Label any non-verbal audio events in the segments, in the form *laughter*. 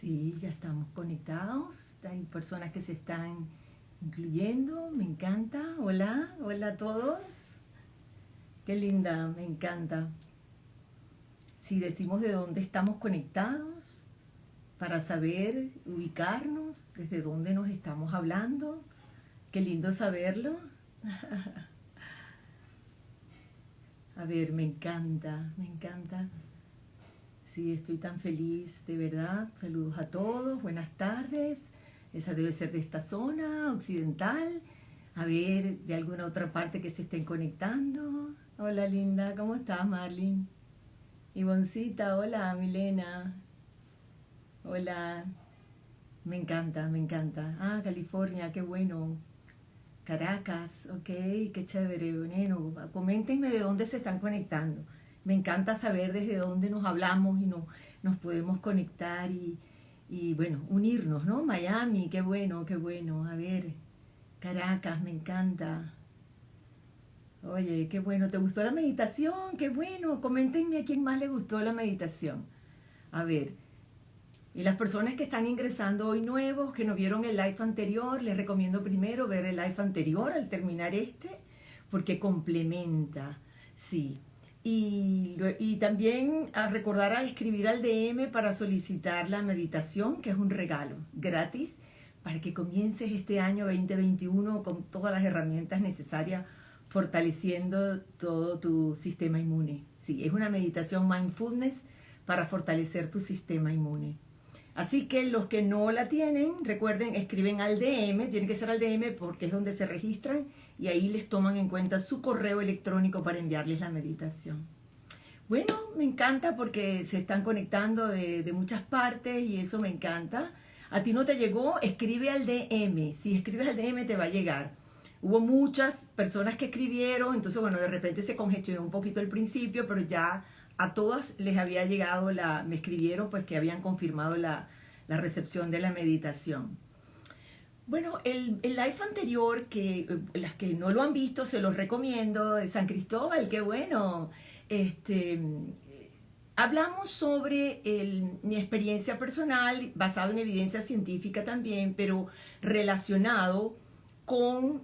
Sí, ya estamos conectados. Hay personas que se están incluyendo. Me encanta. Hola, hola a todos. Qué linda, me encanta. Si decimos de dónde estamos conectados, para saber ubicarnos, desde dónde nos estamos hablando. Qué lindo saberlo. *laughs* A ver, me encanta, me encanta. Sí, estoy tan feliz, de verdad. Saludos a todos, buenas tardes. Esa debe ser de esta zona occidental. A ver, de alguna otra parte que se estén conectando. Hola linda, ¿cómo estás Marlene? Ivoncita, hola Milena. Hola. Me encanta, me encanta. Ah, California, qué bueno. Caracas, ok, qué chévere. Bueno, coméntenme de dónde se están conectando me encanta saber desde dónde nos hablamos y no, nos podemos conectar y, y, bueno, unirnos, ¿no? Miami, qué bueno, qué bueno. A ver, Caracas, me encanta. Oye, qué bueno, ¿te gustó la meditación? Qué bueno, coméntenme a quién más le gustó la meditación. A ver, y las personas que están ingresando hoy nuevos, que no vieron el live anterior, les recomiendo primero ver el live anterior al terminar este, porque complementa, sí, y, y, también a recordar a escribir al DM para solicitar la meditación, que es un regalo gratis para que comiences este año 2021 con todas las herramientas necesarias fortaleciendo todo tu sistema inmune. Sí, es una meditación mindfulness para fortalecer tu sistema inmune. Así que los que no la tienen, recuerden, escriben al DM, tiene que ser al DM porque es donde se registran y ahí les toman en cuenta su correo electrónico para enviarles la meditación. Bueno, me encanta porque se están conectando de, muchas partes y eso me encanta. A ti no te llegó, escribe al DM. Si escribes al DM te va a llegar. Hubo muchas personas que escribieron, entonces bueno, de repente se congestionó un poquito el principio, pero ya a todas les había llegado la, me escribieron pues que habían confirmado la recepción de la meditación. Bueno, el, el, live anterior, que eh, las que no lo han visto, se los recomiendo, San Cristóbal, qué bueno. Este, hablamos sobre mi experiencia personal, basado en evidencia científica también, pero relacionado con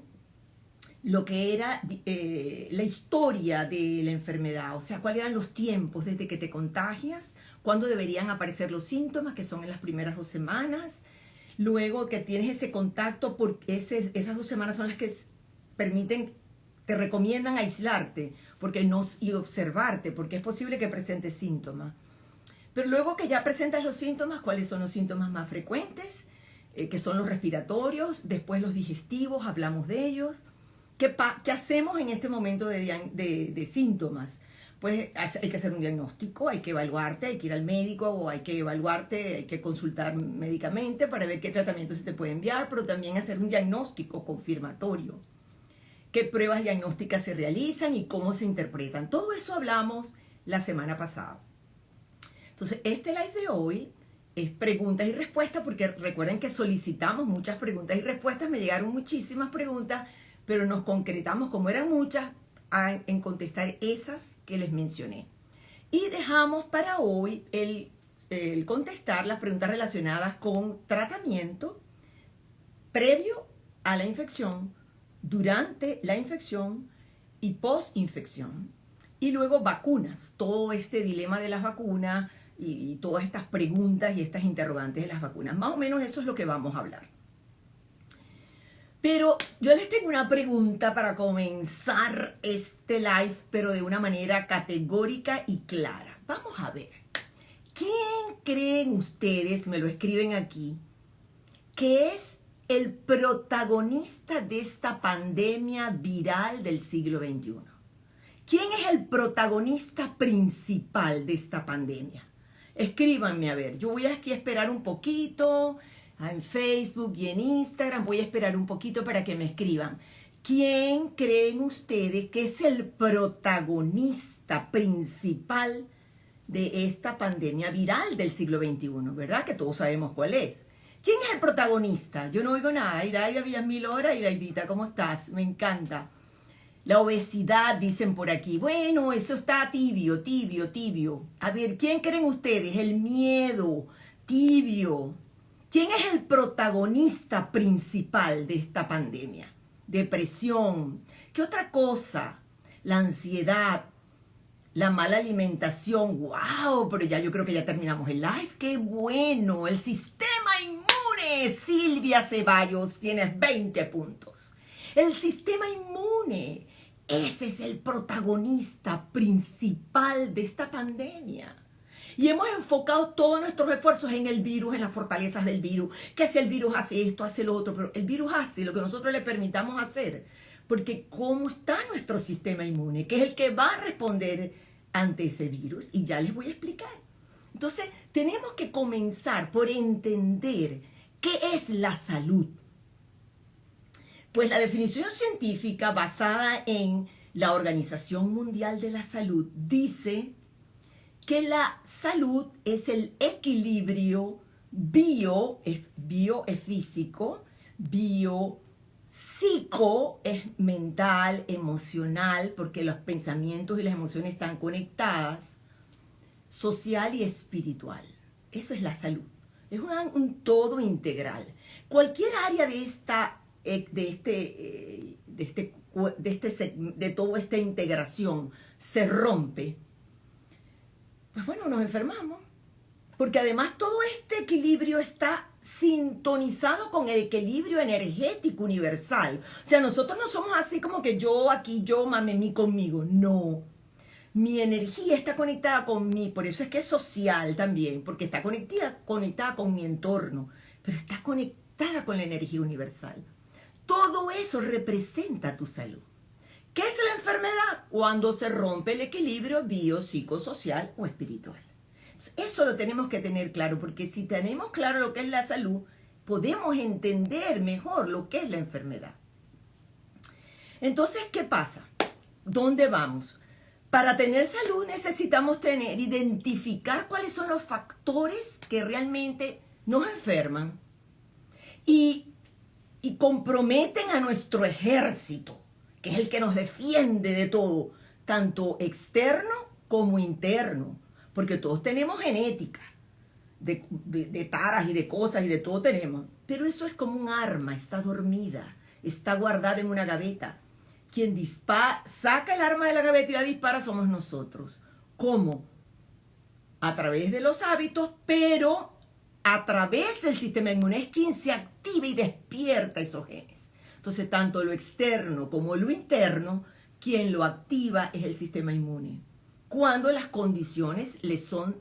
lo que era eh, la historia de la enfermedad, o sea, cuáles eran los tiempos desde que te contagias, cuándo deberían aparecer los síntomas, que son en las primeras dos semanas, luego que tienes ese contacto, porque esas dos semanas son las que permiten, te recomiendan aislarte porque no, y observarte, porque es posible que presentes síntomas. Pero luego que ya presentas los síntomas, ¿cuáles son los síntomas más frecuentes? Eh, que son los respiratorios, después los digestivos, hablamos de ellos. ¿Qué, hacemos en este momento de síntomas? Pues hay que hacer un diagnóstico, hay que evaluarte, hay que ir al médico o hay que evaluarte, hay que consultar médicamente para ver qué tratamiento se te puede enviar, pero también hacer un diagnóstico confirmatorio. ¿Qué pruebas diagnósticas se realizan y cómo se interpretan? Todo eso hablamos la semana pasada. Entonces, este live de hoy es preguntas y respuestas, porque recuerden que solicitamos muchas preguntas y respuestas, me llegaron muchísimas preguntas, pero nos concretamos, como eran muchas, en contestar esas que les mencioné. Y dejamos para hoy el, contestar las preguntas relacionadas con tratamiento previo a la infección, durante la infección y post-infección. Y luego vacunas, todo este dilema de las vacunas y todas estas preguntas y estas interrogantes de las vacunas. Más o menos eso es lo que vamos a hablar. Pero yo les tengo una pregunta para comenzar este live, pero de una manera categórica y clara. Vamos a ver. ¿Quién creen ustedes, me lo escriben aquí, que es el protagonista de esta pandemia viral del siglo XXI? ¿Quién es el protagonista principal de esta pandemia? Escríbanme a ver, yo voy aquí a esperar un poquito, en Facebook y en Instagram. Voy a esperar un poquito para que me escriban. ¿Quién creen ustedes que es el protagonista principal de esta pandemia viral del siglo XXI? ¿Verdad? Que todos sabemos cuál es. ¿Quién es el protagonista? Yo no oigo nada. Iraida mil horas. Iraidita, ¿cómo estás? Me encanta. La obesidad, dicen por aquí. Bueno, eso está tibio, tibio, tibio. A ver, ¿quién creen ustedes? El miedo, tibio. ¿Quién es el protagonista principal de esta pandemia? Depresión. ¿Qué otra cosa? La ansiedad, la mala alimentación. ¡Wow! Pero ya yo creo que ya terminamos el live. ¡Qué bueno! El sistema inmune. Silvia Ceballos, tienes 20 puntos. El sistema inmune. Ese es el protagonista principal de esta pandemia. Y hemos enfocado todos nuestros esfuerzos en el virus, en las fortalezas del virus, que si el virus hace esto, hace lo otro, pero el virus hace lo que nosotros le permitamos hacer, porque cómo está nuestro sistema inmune, que es el que va a responder ante ese virus, y ya les voy a explicar. Entonces, tenemos que comenzar por entender qué es la salud. Pues la definición científica basada en la Organización Mundial de la Salud dice que la salud es el equilibrio bio, bio es físico, bio psico es mental, emocional, porque los pensamientos y las emociones están conectadas, social y espiritual. Eso es la salud. Es un, todo integral. Cualquier área de esta, eh, de este, eh, de este, de este, de toda esta integración se rompe pues bueno, nos enfermamos. Porque además todo este equilibrio está sintonizado con el equilibrio energético universal. O sea, nosotros no somos así como que yo aquí, yo, mí conmigo. No. Mi energía está conectada con mí, por eso es que es social también, porque está conectada, conectada con mi entorno, pero está conectada con la energía universal. Todo eso representa tu salud. ¿Qué es la enfermedad? Cuando se rompe el equilibrio biopsicosocial o espiritual. Eso lo tenemos que tener claro, porque si tenemos claro lo que es la salud, podemos entender mejor lo que es la enfermedad. Entonces, ¿qué pasa? ¿Dónde vamos? Para tener salud necesitamos tener, identificar cuáles son los factores que realmente nos enferman y, y comprometen a nuestro ejército que es el que nos defiende de todo, tanto externo como interno, porque todos tenemos genética, de, taras y de cosas y de todo tenemos, pero eso es como un arma, está dormida, está guardada en una gaveta. Quien dispara, saca el arma de la gaveta y la dispara somos nosotros. ¿Cómo? A través de los hábitos, pero a través del sistema inmune es quien se activa y despierta esos genes. Entonces, tanto lo externo como lo interno, quien lo activa es el sistema inmune, cuando las condiciones le son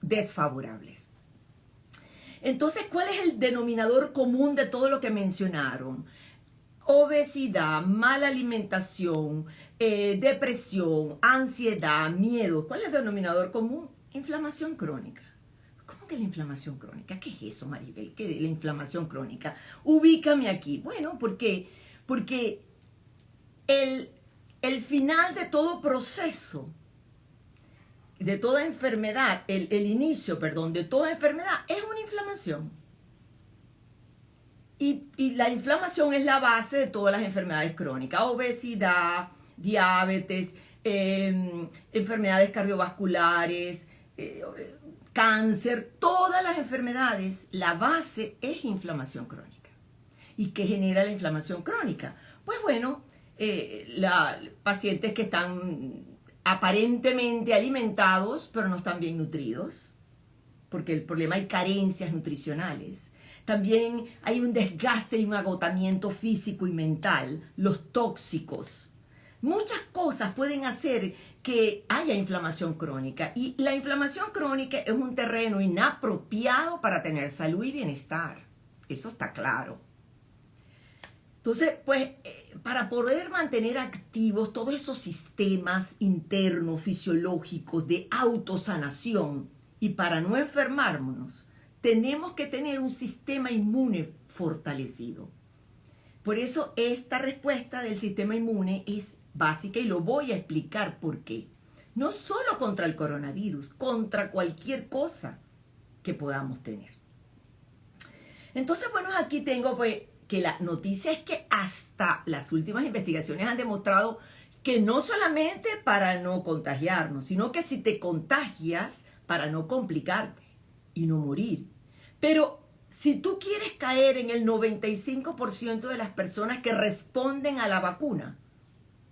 desfavorables. Entonces, ¿cuál es el denominador común de todo lo que mencionaron? Obesidad, mala alimentación, eh, depresión, ansiedad, miedo. ¿Cuál es el denominador común? Inflamación crónica que la inflamación crónica? ¿Qué es eso, Maribel? ¿Qué es la inflamación crónica? Ubícame aquí. Bueno, ¿por qué? Porque el, el final de todo proceso, de toda enfermedad, el, el inicio, perdón, de toda enfermedad es una inflamación. Y, y, la inflamación es la base de todas las enfermedades crónicas, obesidad, diabetes, em, enfermedades cardiovasculares, eh, cáncer, todas las enfermedades, la base es inflamación crónica. ¿Y qué genera la inflamación crónica? Pues bueno, eh, pacientes que están aparentemente alimentados, pero no están bien nutridos, porque el problema hay carencias nutricionales. También hay un desgaste y un agotamiento físico y mental, los tóxicos. Muchas cosas pueden hacer que haya inflamación crónica. Y la inflamación crónica es un terreno inapropiado para tener salud y bienestar. Eso está claro. Entonces, pues, eh, para poder mantener activos todos esos sistemas internos, fisiológicos, de autosanación, y para no enfermarnos, tenemos que tener un sistema inmune fortalecido. Por eso esta respuesta del sistema inmune es básica y lo voy a explicar por qué. No solo contra el coronavirus, contra cualquier cosa que podamos tener. Entonces, bueno, aquí tengo pues que la noticia es que hasta las últimas investigaciones han demostrado que no solamente para no contagiarnos, sino que si te contagias, para no complicarte. y no morir. Pero si tú quieres caer en el 95% de las personas que responden a la vacuna,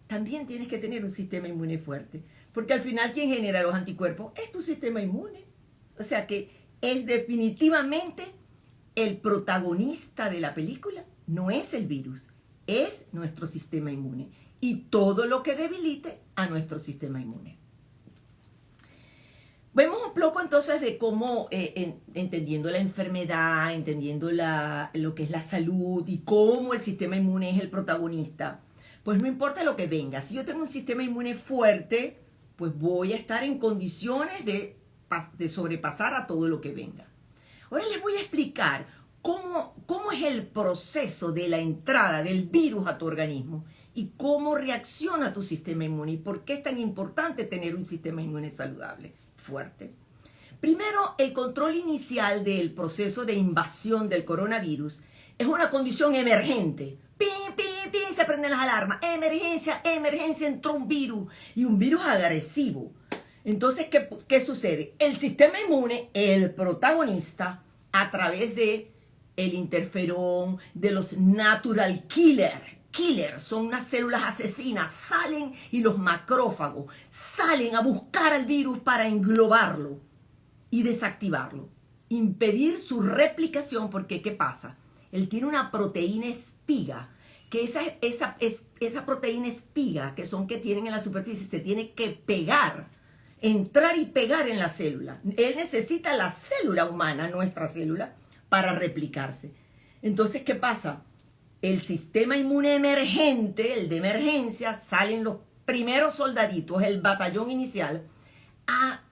también tienes que tener un sistema inmune fuerte. Porque al final quien genera los anticuerpos es tu sistema inmune. O sea que es definitivamente el protagonista de la película. No es el virus, es nuestro sistema inmune. Y todo lo que debilite a nuestro sistema inmune. Vemos un poco entonces de cómo, eh, entendiendo la enfermedad, entendiendo lo que es la salud y cómo el sistema inmune es el protagonista, pues no importa lo que venga. Si yo tengo un sistema inmune fuerte, pues voy a estar en condiciones de, sobrepasar a todo lo que venga. Ahora les voy a explicar cómo, cómo es el proceso de la entrada del virus a tu organismo y cómo reacciona tu sistema inmune y por qué es tan importante tener un sistema inmune saludable fuerte. Primero, el control inicial del proceso de invasión del coronavirus es una condición emergente. ¡Pim, pim, pim! Se prenden las alarmas. Emergencia, emergencia, entró un virus. Y un virus agresivo. Entonces, ¿qué, ¿qué, sucede? El sistema inmune, el protagonista, a través de el interferón, de los natural killer, killer, son unas células asesinas, salen y los macrófagos salen a buscar al virus para englobarlo y desactivarlo, impedir su replicación porque ¿qué pasa? Él tiene una proteína espiga, que esa, proteína espiga que son que tienen en la superficie se tiene que pegar, entrar y pegar en la célula. Él necesita la célula humana, nuestra célula, para replicarse. Entonces, ¿qué pasa? el sistema inmune emergente, el de emergencia, salen los primeros soldaditos, el batallón inicial, a,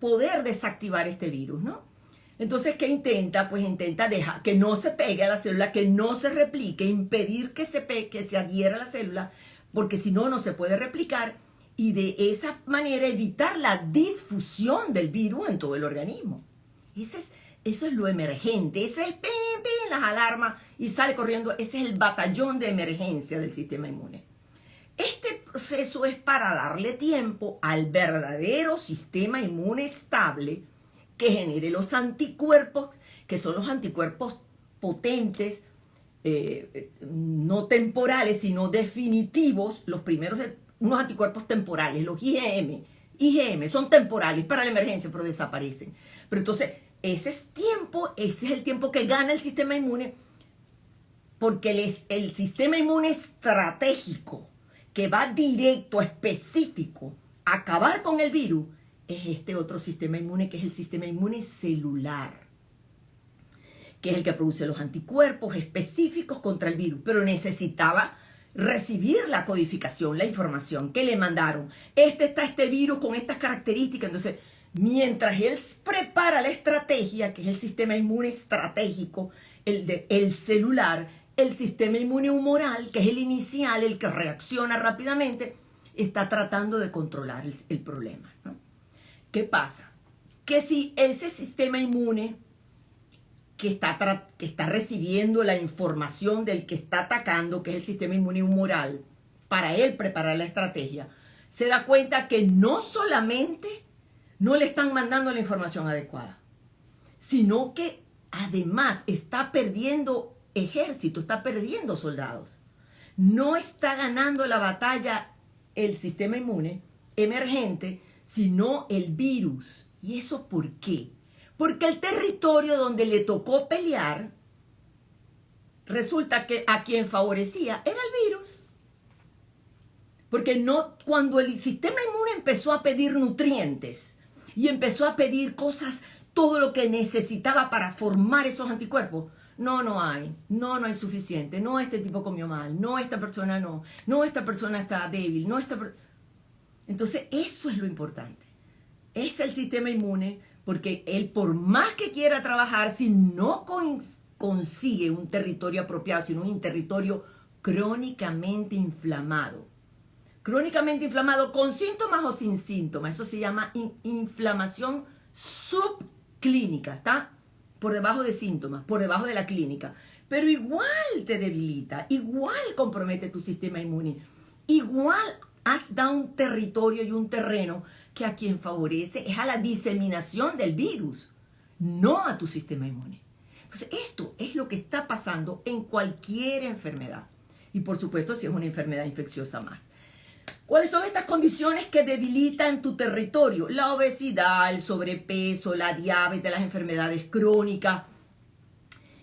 poder desactivar este virus, ¿no? Entonces, ¿qué intenta? Pues intenta dejar que no se pegue a la célula, que no se replique, impedir que se, pegue, que se adhiera a la célula, porque si no, no se puede replicar y de esa manera evitar la disfusión del virus en todo el organismo. Ese es, eso es lo emergente, eso es pim, pim, las alarmas y sale corriendo. Ese es el batallón de emergencia del sistema inmune. Este proceso es para darle tiempo al verdadero sistema inmune estable que genere los anticuerpos, que son los anticuerpos potentes, eh, no temporales, sino definitivos, los primeros, de, unos anticuerpos temporales, los IgM. IgM son temporales para la emergencia, pero desaparecen. Pero entonces, ese es tiempo, ese es el tiempo que gana el sistema inmune, porque el, el sistema inmune estratégico que va directo, específico, a acabar con el virus, es este otro sistema inmune que es el sistema inmune celular, que es el que produce los anticuerpos específicos contra el virus, pero necesitaba recibir la codificación, la información que le mandaron. Este está este virus con estas características, entonces Mientras él prepara la estrategia, que es el sistema inmune estratégico, el, de, el celular, el sistema inmune humoral, que es el inicial, el que reacciona rápidamente, está tratando de controlar el, problema. ¿Qué pasa? Que si ese sistema inmune que está, que está recibiendo la información del que está atacando, que es el sistema inmune humoral, para él preparar la estrategia, se da cuenta que no solamente no le están mandando la información adecuada, sino que además está perdiendo ejército, está perdiendo soldados. No está ganando la batalla el sistema inmune emergente, sino el virus. ¿Y eso por qué? Porque el territorio donde le tocó pelear, resulta que a quien favorecía era el virus. Porque no, cuando el sistema inmune empezó a pedir nutrientes, y empezó a pedir cosas, todo lo que necesitaba para formar esos anticuerpos. No, no hay, no, no hay suficiente, no, este tipo comió mal, no, esta persona no, no, esta persona está débil, no, esta... Entonces, eso es lo importante. Es el sistema inmune, porque él por más que quiera trabajar, si no consigue un territorio apropiado, sino un territorio crónicamente inflamado, crónicamente inflamado con síntomas o sin síntomas. Eso se llama inflamación subclínica, ¿está? Por debajo de síntomas, por debajo de la clínica. Pero igual te debilita, igual compromete tu sistema inmune, igual has dado un territorio y un terreno que a quien favorece es a la diseminación del virus. no a tu sistema inmune. Entonces, esto es lo que está pasando en cualquier enfermedad. Y por supuesto, si es una enfermedad infecciosa más. ¿Cuáles son estas condiciones que debilitan tu territorio? La obesidad, el sobrepeso, la diabetes, las enfermedades crónicas,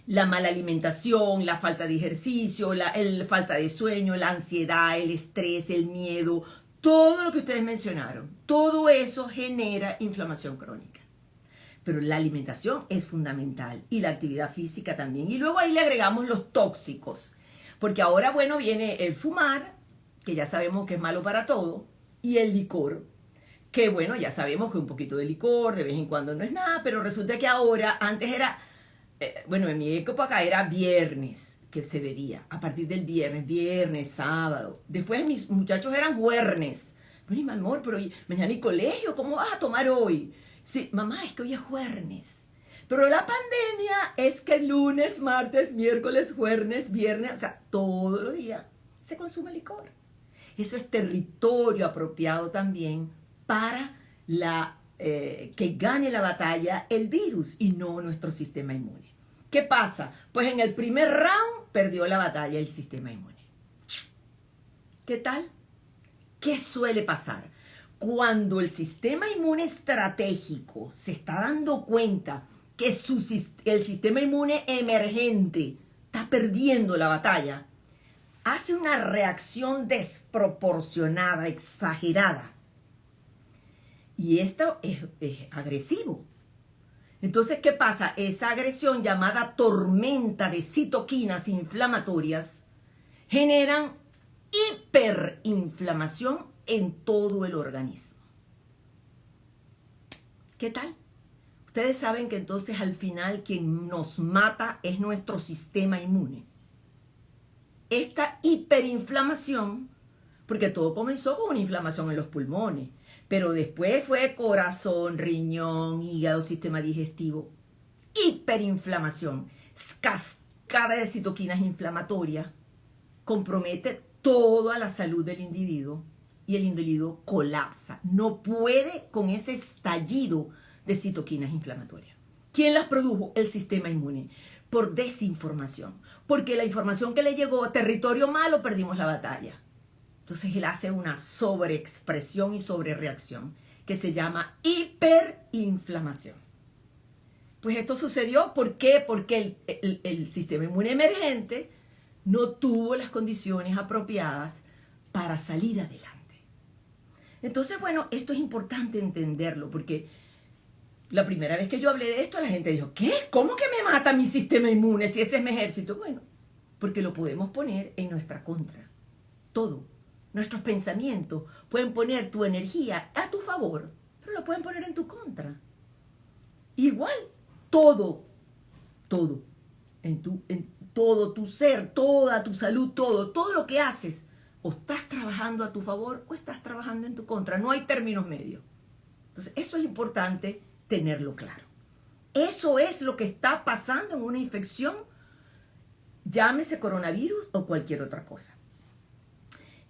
la mala alimentación, la falta de ejercicio, la falta de sueño, la ansiedad, el estrés, el miedo, todo lo que ustedes mencionaron, todo eso genera inflamación crónica. Pero la alimentación es fundamental y la actividad física también. Y luego ahí le agregamos los tóxicos, porque ahora, bueno, viene el fumar, que ya sabemos que es malo para todo, y el licor, que bueno, ya sabemos que un poquito de licor de vez en cuando no es nada, pero resulta que ahora, antes era, eh, bueno, en mi época era viernes que se bebía, a partir del viernes, viernes, sábado. Después mis muchachos eran juernes. Bueno, mi amor, pero mañana hay colegio, ¿cómo vas a tomar hoy? Sí, mamá, es que hoy es jueves. Pero la pandemia es que lunes, martes, miércoles, jueves, viernes, o sea, todos los días se consume licor. Eso es territorio apropiado también para la, eh, que gane la batalla el virus y no nuestro sistema inmune. ¿Qué pasa? Pues en el primer round perdió la batalla el sistema inmune. ¿Qué tal? ¿Qué suele pasar? Cuando el sistema inmune estratégico se está dando cuenta que el sistema inmune emergente está perdiendo la batalla, hace una reacción desproporcionada, exagerada. Y esto es, agresivo. Entonces, ¿qué pasa? Esa agresión llamada tormenta de citoquinas inflamatorias generan hiperinflamación en todo el organismo. ¿Qué tal? Ustedes saben que entonces al final quien nos mata es nuestro sistema inmune esta hiperinflamación, porque todo comenzó con una inflamación en los pulmones, pero después fue corazón, riñón, hígado, sistema digestivo, hiperinflamación, cascada de citoquinas inflamatorias, compromete toda la salud del individuo y el individuo colapsa, no puede con ese estallido de citoquinas inflamatorias. ¿Quién las produjo? El sistema inmune, por desinformación porque la información que le llegó a territorio malo perdimos la batalla. Entonces él hace una sobreexpresión y sobrereacción que se llama hiperinflamación. Pues esto sucedió, ¿por qué? Porque el, el sistema inmune emergente no tuvo las condiciones apropiadas para salir adelante. Entonces, bueno, esto es importante entenderlo porque la primera vez que yo hablé de esto, la gente dijo, ¿qué? ¿Cómo que me mata mi sistema inmune si ese es mi ejército? Bueno, porque lo podemos poner en nuestra contra. Todo. Nuestros pensamientos pueden poner tu energía a tu favor, pero lo pueden poner en tu contra. Igual, todo, todo, en, tu, en todo tu ser, toda tu salud, todo, todo lo que haces, o estás trabajando a tu favor o estás trabajando en tu contra. No hay términos medios. Entonces, eso es importante tenerlo claro. Eso es lo que está pasando en una infección, llámese coronavirus o cualquier otra cosa.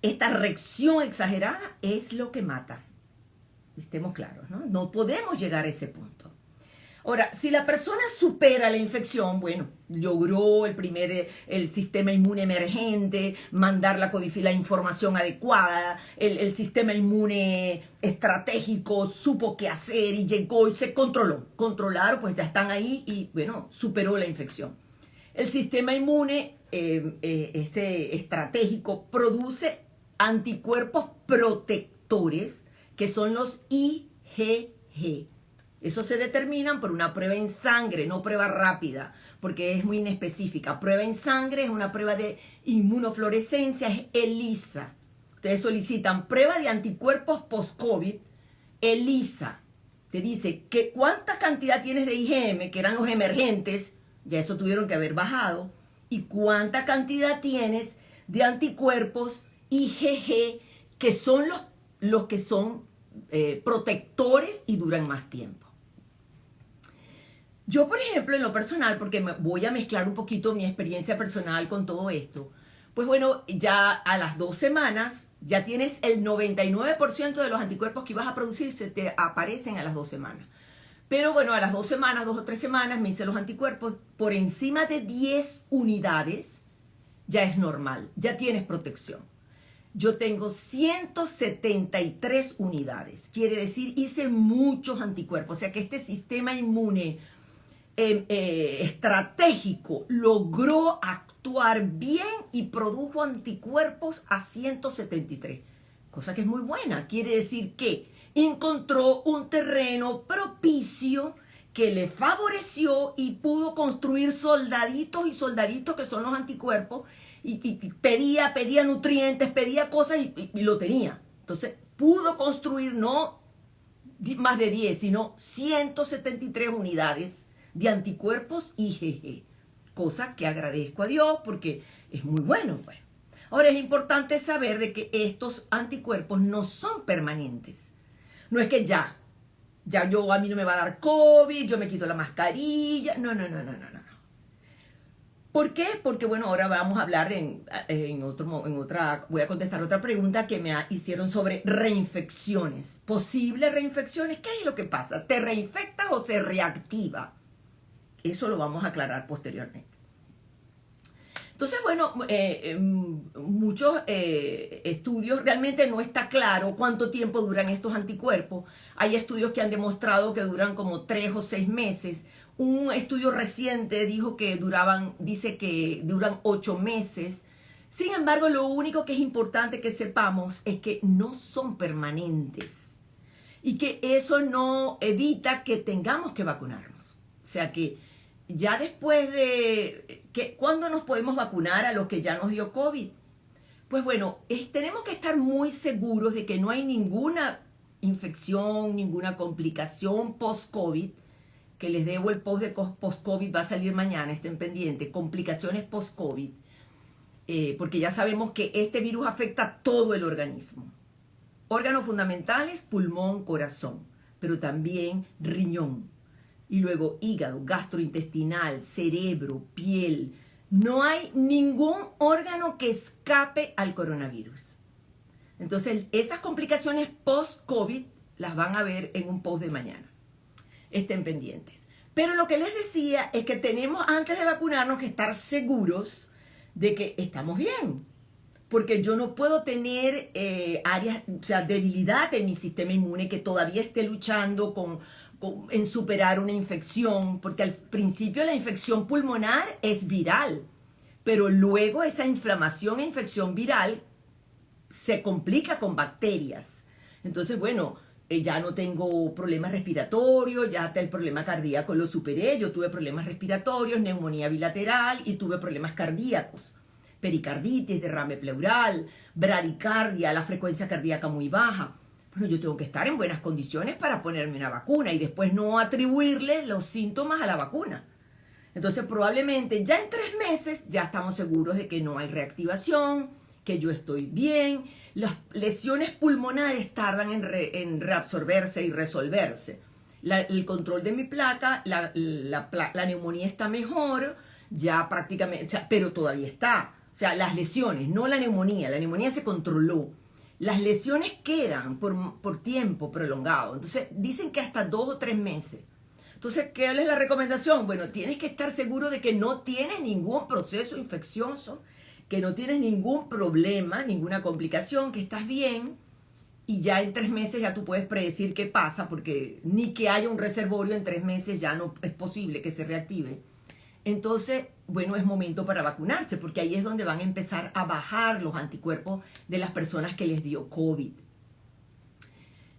Esta reacción exagerada es lo que mata. Estemos claros, ¿no? No podemos llegar a ese punto. Ahora, si la persona supera la infección, bueno, logró el primer, el sistema inmune emergente, mandar la, la información adecuada, el, el, sistema inmune estratégico supo qué hacer y llegó y se controló. Controlaron, pues ya están ahí y, bueno, superó la infección. El sistema inmune eh, eh, este estratégico produce anticuerpos protectores que son los IgG eso se determinan por una prueba en sangre, no prueba rápida, porque es muy inespecífica. Prueba en sangre es una prueba de inmunofluorescencia, es ELISA. Ustedes solicitan prueba de anticuerpos post-COVID, ELISA. Te dice que cuánta cantidad tienes de IgM, que eran los emergentes, ya eso tuvieron que haber bajado, y cuánta cantidad tienes de anticuerpos IgG, que son los, los que son eh, protectores y duran más tiempo. Yo, por ejemplo, en lo personal, porque voy a mezclar un poquito mi experiencia personal con todo esto, pues bueno, ya a las dos semanas ya tienes el 99% de los anticuerpos que ibas a producir, se te aparecen a las dos semanas. Pero bueno, a las dos semanas, dos o tres semanas, me hice los anticuerpos por encima de 10 unidades, ya es normal, ya tienes protección. Yo tengo 173 unidades, quiere decir, hice muchos anticuerpos, o sea que este sistema inmune eh, eh, estratégico logró actuar bien y produjo anticuerpos a 173, cosa que es muy buena. Quiere decir que encontró un terreno propicio que le favoreció y pudo construir soldaditos y soldaditos que son los anticuerpos y, pedía, pedía nutrientes, pedía cosas y, lo tenía. Entonces pudo construir no más de 10, sino 173 unidades de anticuerpos IgG, cosa que agradezco a Dios porque es muy bueno. Pues. Ahora es importante saber de que estos anticuerpos no son permanentes. No es que ya, ya yo a mí no me va a dar COVID, yo me quito la mascarilla. No, no, no, no, no. ¿Por qué? Porque bueno, ahora vamos a hablar en, otro, en otra, voy a contestar otra pregunta que me hicieron sobre reinfecciones. Posibles reinfecciones, ¿qué es lo que pasa? ¿Te reinfectas o se reactiva? Eso lo vamos a aclarar posteriormente. Entonces, bueno, eh, em, muchos eh, estudios realmente no está claro cuánto tiempo duran estos anticuerpos. Hay estudios que han demostrado que duran como tres o seis meses. Un estudio reciente dijo que duraban, dice que duran ocho meses. Sin embargo, lo único que es importante que sepamos es que no son permanentes y que eso no evita que tengamos que vacunarnos. O sea que ya después de, que, ¿cuándo nos podemos vacunar a los que ya nos dio COVID? Pues bueno, tenemos que estar muy seguros de que no hay ninguna infección, ninguna complicación post-COVID, que les debo el post de post-COVID, va a salir mañana, estén pendientes, complicaciones post-COVID, eh, porque ya sabemos que este virus afecta todo el organismo. Órganos fundamentales, pulmón, corazón, pero también riñón, y luego hígado, gastrointestinal, cerebro, piel. No hay ningún órgano que escape al coronavirus. Entonces, esas complicaciones post-COVID las van a ver en un post de mañana. Estén pendientes. Pero lo que les decía es que tenemos antes de vacunarnos que estar seguros de que estamos bien. Porque yo no puedo tener eh, áreas, o sea, debilidad en mi sistema inmune que todavía esté luchando con en superar una infección, porque al principio la infección pulmonar es viral, pero luego esa inflamación e infección viral se complica con bacterias. Entonces, bueno, eh, ya no tengo problemas respiratorios, ya el problema cardíaco lo superé, yo tuve problemas respiratorios, neumonía bilateral y tuve problemas cardíacos, pericarditis, derrame pleural, bradicardia, la frecuencia cardíaca muy baja bueno, yo tengo que estar en buenas condiciones para ponerme una vacuna y después no atribuirle los síntomas a la vacuna. Entonces probablemente ya en tres meses ya estamos seguros de que no hay reactivación, que yo estoy bien. Las lesiones pulmonares tardan en, reabsorberse y resolverse. el control de mi placa, la, la, neumonía está mejor, ya prácticamente, pero todavía está. O sea, las lesiones, no la neumonía. La neumonía se controló las lesiones quedan por, tiempo prolongado. Entonces, dicen que hasta dos o tres meses. Entonces, ¿qué es la recomendación? Bueno, tienes que estar seguro de que no tienes ningún proceso infeccioso, que no tienes ningún problema, ninguna complicación, que estás bien y ya en tres meses ya tú puedes predecir qué pasa, porque ni que haya un reservorio en tres meses ya no es posible que se reactive. Entonces, bueno, es momento para vacunarse, porque ahí es donde van a empezar a bajar los anticuerpos de las personas que les dio COVID.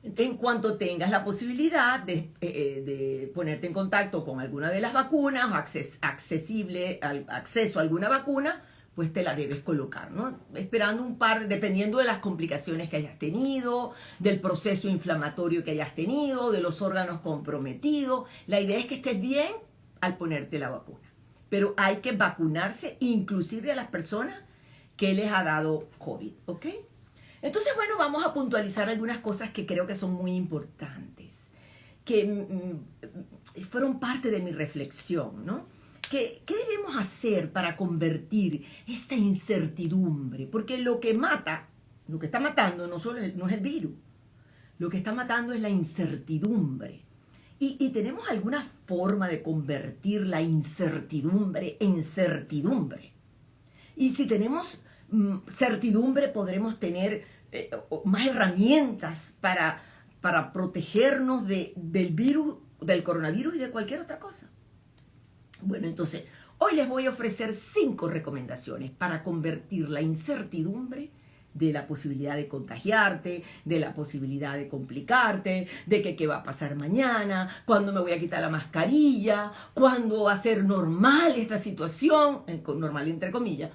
En cuanto tengas la posibilidad de, eh, ponerte en contacto con alguna de las vacunas o accesible, al, acceso a alguna vacuna, pues te la debes colocar, ¿no? Esperando un par, dependiendo de las complicaciones que hayas tenido, del proceso inflamatorio que hayas tenido, de los órganos comprometidos. La idea es que estés bien al ponerte la vacuna pero hay que vacunarse inclusive a las personas que les ha dado COVID, ¿ok? Entonces, bueno, vamos a puntualizar algunas cosas que creo que son muy importantes, que mm, mm, fueron parte de mi reflexión, ¿no? ¿Qué, ¿Qué, debemos hacer para convertir esta incertidumbre? Porque lo que mata, lo que está matando no, solo no es el virus, lo que está matando es la incertidumbre. Y, tenemos alguna forma de convertir la incertidumbre en certidumbre. Y si tenemos mm, certidumbre, podremos tener eh, más herramientas para, para protegernos de, del virus, del coronavirus y de cualquier otra cosa. Bueno, entonces, hoy les voy a ofrecer cinco recomendaciones para convertir la incertidumbre de la posibilidad de contagiarte, de la posibilidad de complicarte, de qué va a pasar mañana, cuándo me voy a quitar la mascarilla, cuándo va a ser normal esta situación, normal entre comillas.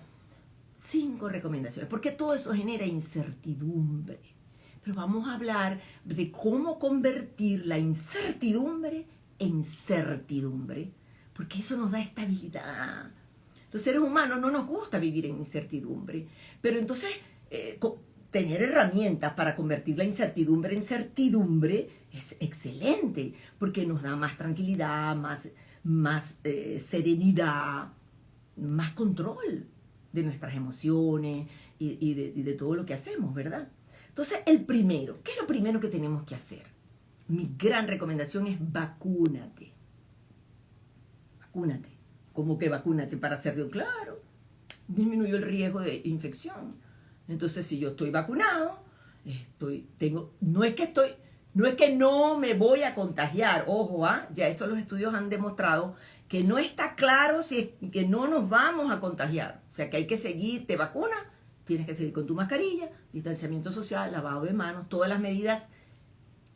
Cinco recomendaciones, porque todo eso genera incertidumbre. Pero vamos a hablar de cómo convertir la incertidumbre en certidumbre, porque eso nos da estabilidad. Los seres humanos no nos gusta vivir en incertidumbre, pero entonces eh, tener herramientas para convertir la incertidumbre en certidumbre es excelente, porque nos da más tranquilidad, más, más eh, serenidad, más control de nuestras emociones y, de, y de todo lo que hacemos, ¿verdad? Entonces, el primero, ¿qué es lo primero que tenemos que hacer? Mi gran recomendación es vacúnate. Vacúnate. ¿Cómo que vacúnate para hacer de claro? Disminuyó el riesgo de infección entonces, si yo estoy vacunado, estoy, tengo, no es que estoy, no es que no me voy a contagiar, ojo, ¿ah? ya eso los estudios han demostrado que no está claro si es que no nos vamos a contagiar. O sea que hay que seguir, te vacuna, tienes que seguir con tu mascarilla, distanciamiento social, lavado de manos, todas las medidas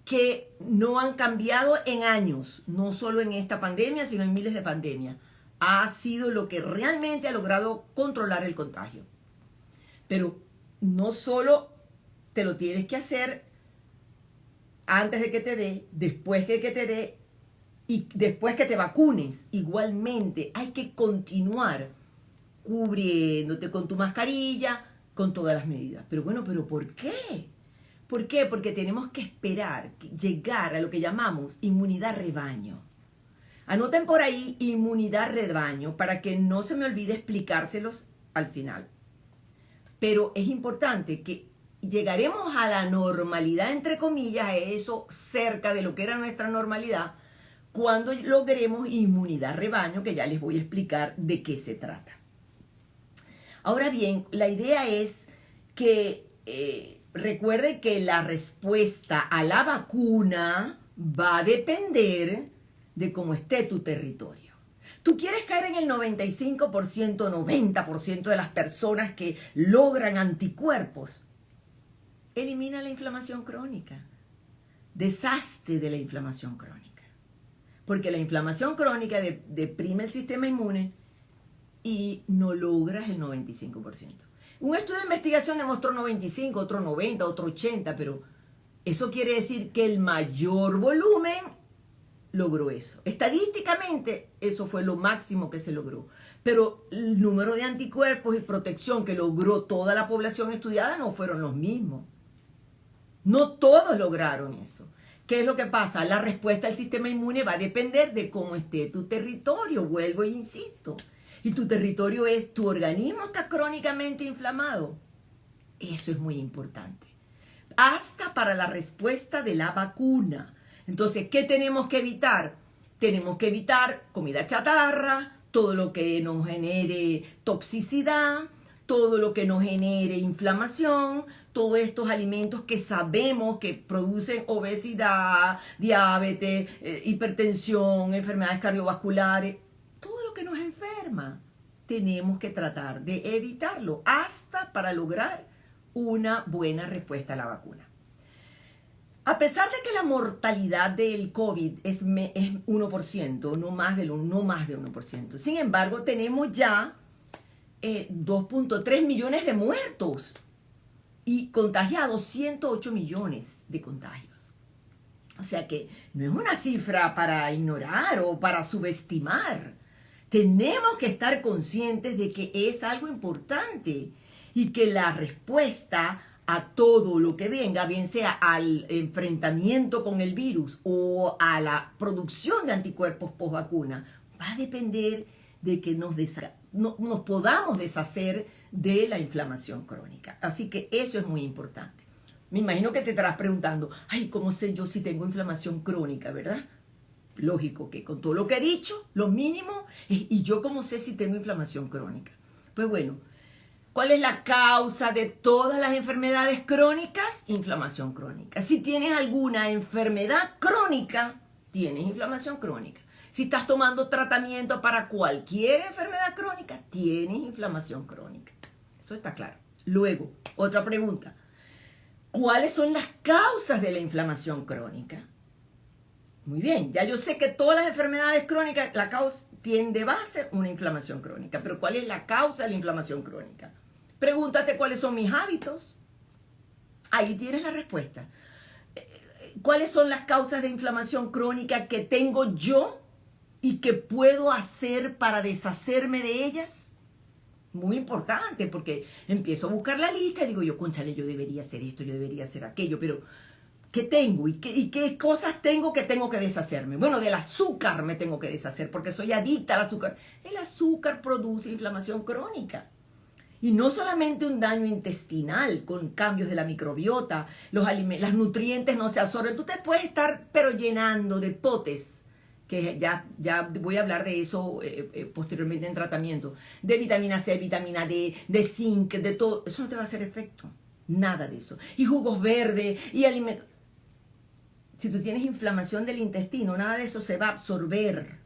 que no han cambiado en años, no solo en esta pandemia, sino en miles de pandemias. Ha sido lo que realmente ha logrado controlar el contagio. Pero no solo te lo tienes que hacer antes de que te dé, después de que te dé y después que te vacunes. Igualmente hay que continuar cubriéndote con tu mascarilla, con todas las medidas. Pero bueno, ¿pero por qué? ¿Por qué? Porque tenemos que esperar llegar a lo que llamamos inmunidad rebaño. Anoten por ahí inmunidad rebaño para que no se me olvide explicárselos al final. Pero es importante que llegaremos a la normalidad, entre comillas, eso cerca de lo que era nuestra normalidad, cuando logremos inmunidad rebaño, que ya les voy a explicar de qué se trata. Ahora bien, la idea es que eh, recuerde que la respuesta a la vacuna va a depender de cómo esté tu territorio. Tú quieres caer en el 95%, 90% de las personas que logran anticuerpos. Elimina la inflamación crónica. Deshazte de la inflamación crónica. Porque la inflamación crónica deprime el sistema inmune y no logras el 95%. Un estudio de investigación demostró 95, otro 90, otro 80, pero eso quiere decir que el mayor volumen logró eso. Estadísticamente, eso fue lo máximo que se logró. Pero el número de anticuerpos y protección que logró toda la población estudiada no fueron los mismos. No todos lograron eso. ¿Qué es lo que pasa? La respuesta del sistema inmune va a depender de cómo esté tu territorio, vuelvo e insisto. Y tu territorio es, tu organismo está crónicamente inflamado. Eso es muy importante. Hasta para la respuesta de la vacuna. Entonces, ¿qué tenemos que evitar? Tenemos que evitar comida chatarra, todo lo que nos genere toxicidad, todo lo que nos genere inflamación, todos estos alimentos que sabemos que producen obesidad, diabetes, eh, hipertensión, enfermedades cardiovasculares, que nos enferma. Tenemos que tratar de evitarlo hasta para lograr una buena respuesta a la vacuna. A pesar de que la mortalidad del COVID es, es 1%, no más, de, no más de 1%, sin embargo tenemos ya 2.3 eh, millones de muertos y contagiados 108 millones de contagios. O sea que no es una cifra para ignorar o para subestimar. Tenemos que estar conscientes de que es algo importante y que la respuesta a todo lo que venga, bien sea al enfrentamiento con el virus o a la producción de anticuerpos post vacuna, va a depender de que nos, nos podamos deshacer de la inflamación crónica. Así que eso es muy importante. Me imagino que te estarás preguntando, ay, ¿cómo sé yo si tengo inflamación crónica, verdad? Lógico que con todo lo que he dicho, lo mínimo, y yo como sé si tengo inflamación crónica. Pues bueno, ¿cuál es la causa de todas las enfermedades crónicas? Inflamación crónica. Si tienes alguna enfermedad crónica, tienes inflamación crónica. Si estás tomando tratamiento para cualquier enfermedad crónica, tienes inflamación crónica. Eso está claro. Luego, otra pregunta. ¿Cuáles son las causas de la inflamación crónica? Muy bien, ya yo sé que todas las enfermedades crónicas, la causa tiene de base una inflamación crónica, pero ¿cuál es la causa de la inflamación crónica? Pregúntate cuáles son mis hábitos. Ahí tienes la respuesta. ¿Cuáles son las causas de inflamación crónica que tengo yo y que puedo hacer para deshacerme de ellas? Muy importante, porque empiezo a buscar la lista y digo yo, conchale, yo debería hacer esto, yo debería hacer aquello, pero ¿Qué tengo? ¿Y qué, ¿Y qué, cosas tengo que tengo que deshacerme? Bueno, del azúcar me tengo que deshacer porque soy adicta al azúcar. El azúcar produce inflamación crónica. Y no solamente un daño intestinal con cambios de la microbiota, los los nutrientes no se absorben. Tú te puedes estar pero llenando de potes, que ya, ya voy a hablar de eso eh, eh, posteriormente en tratamiento, de vitamina C, vitamina D, de zinc, de todo. Eso no te va a hacer efecto. Nada de eso. Y jugos verdes y alimentos si tú tienes inflamación del intestino, nada de eso se va a absorber.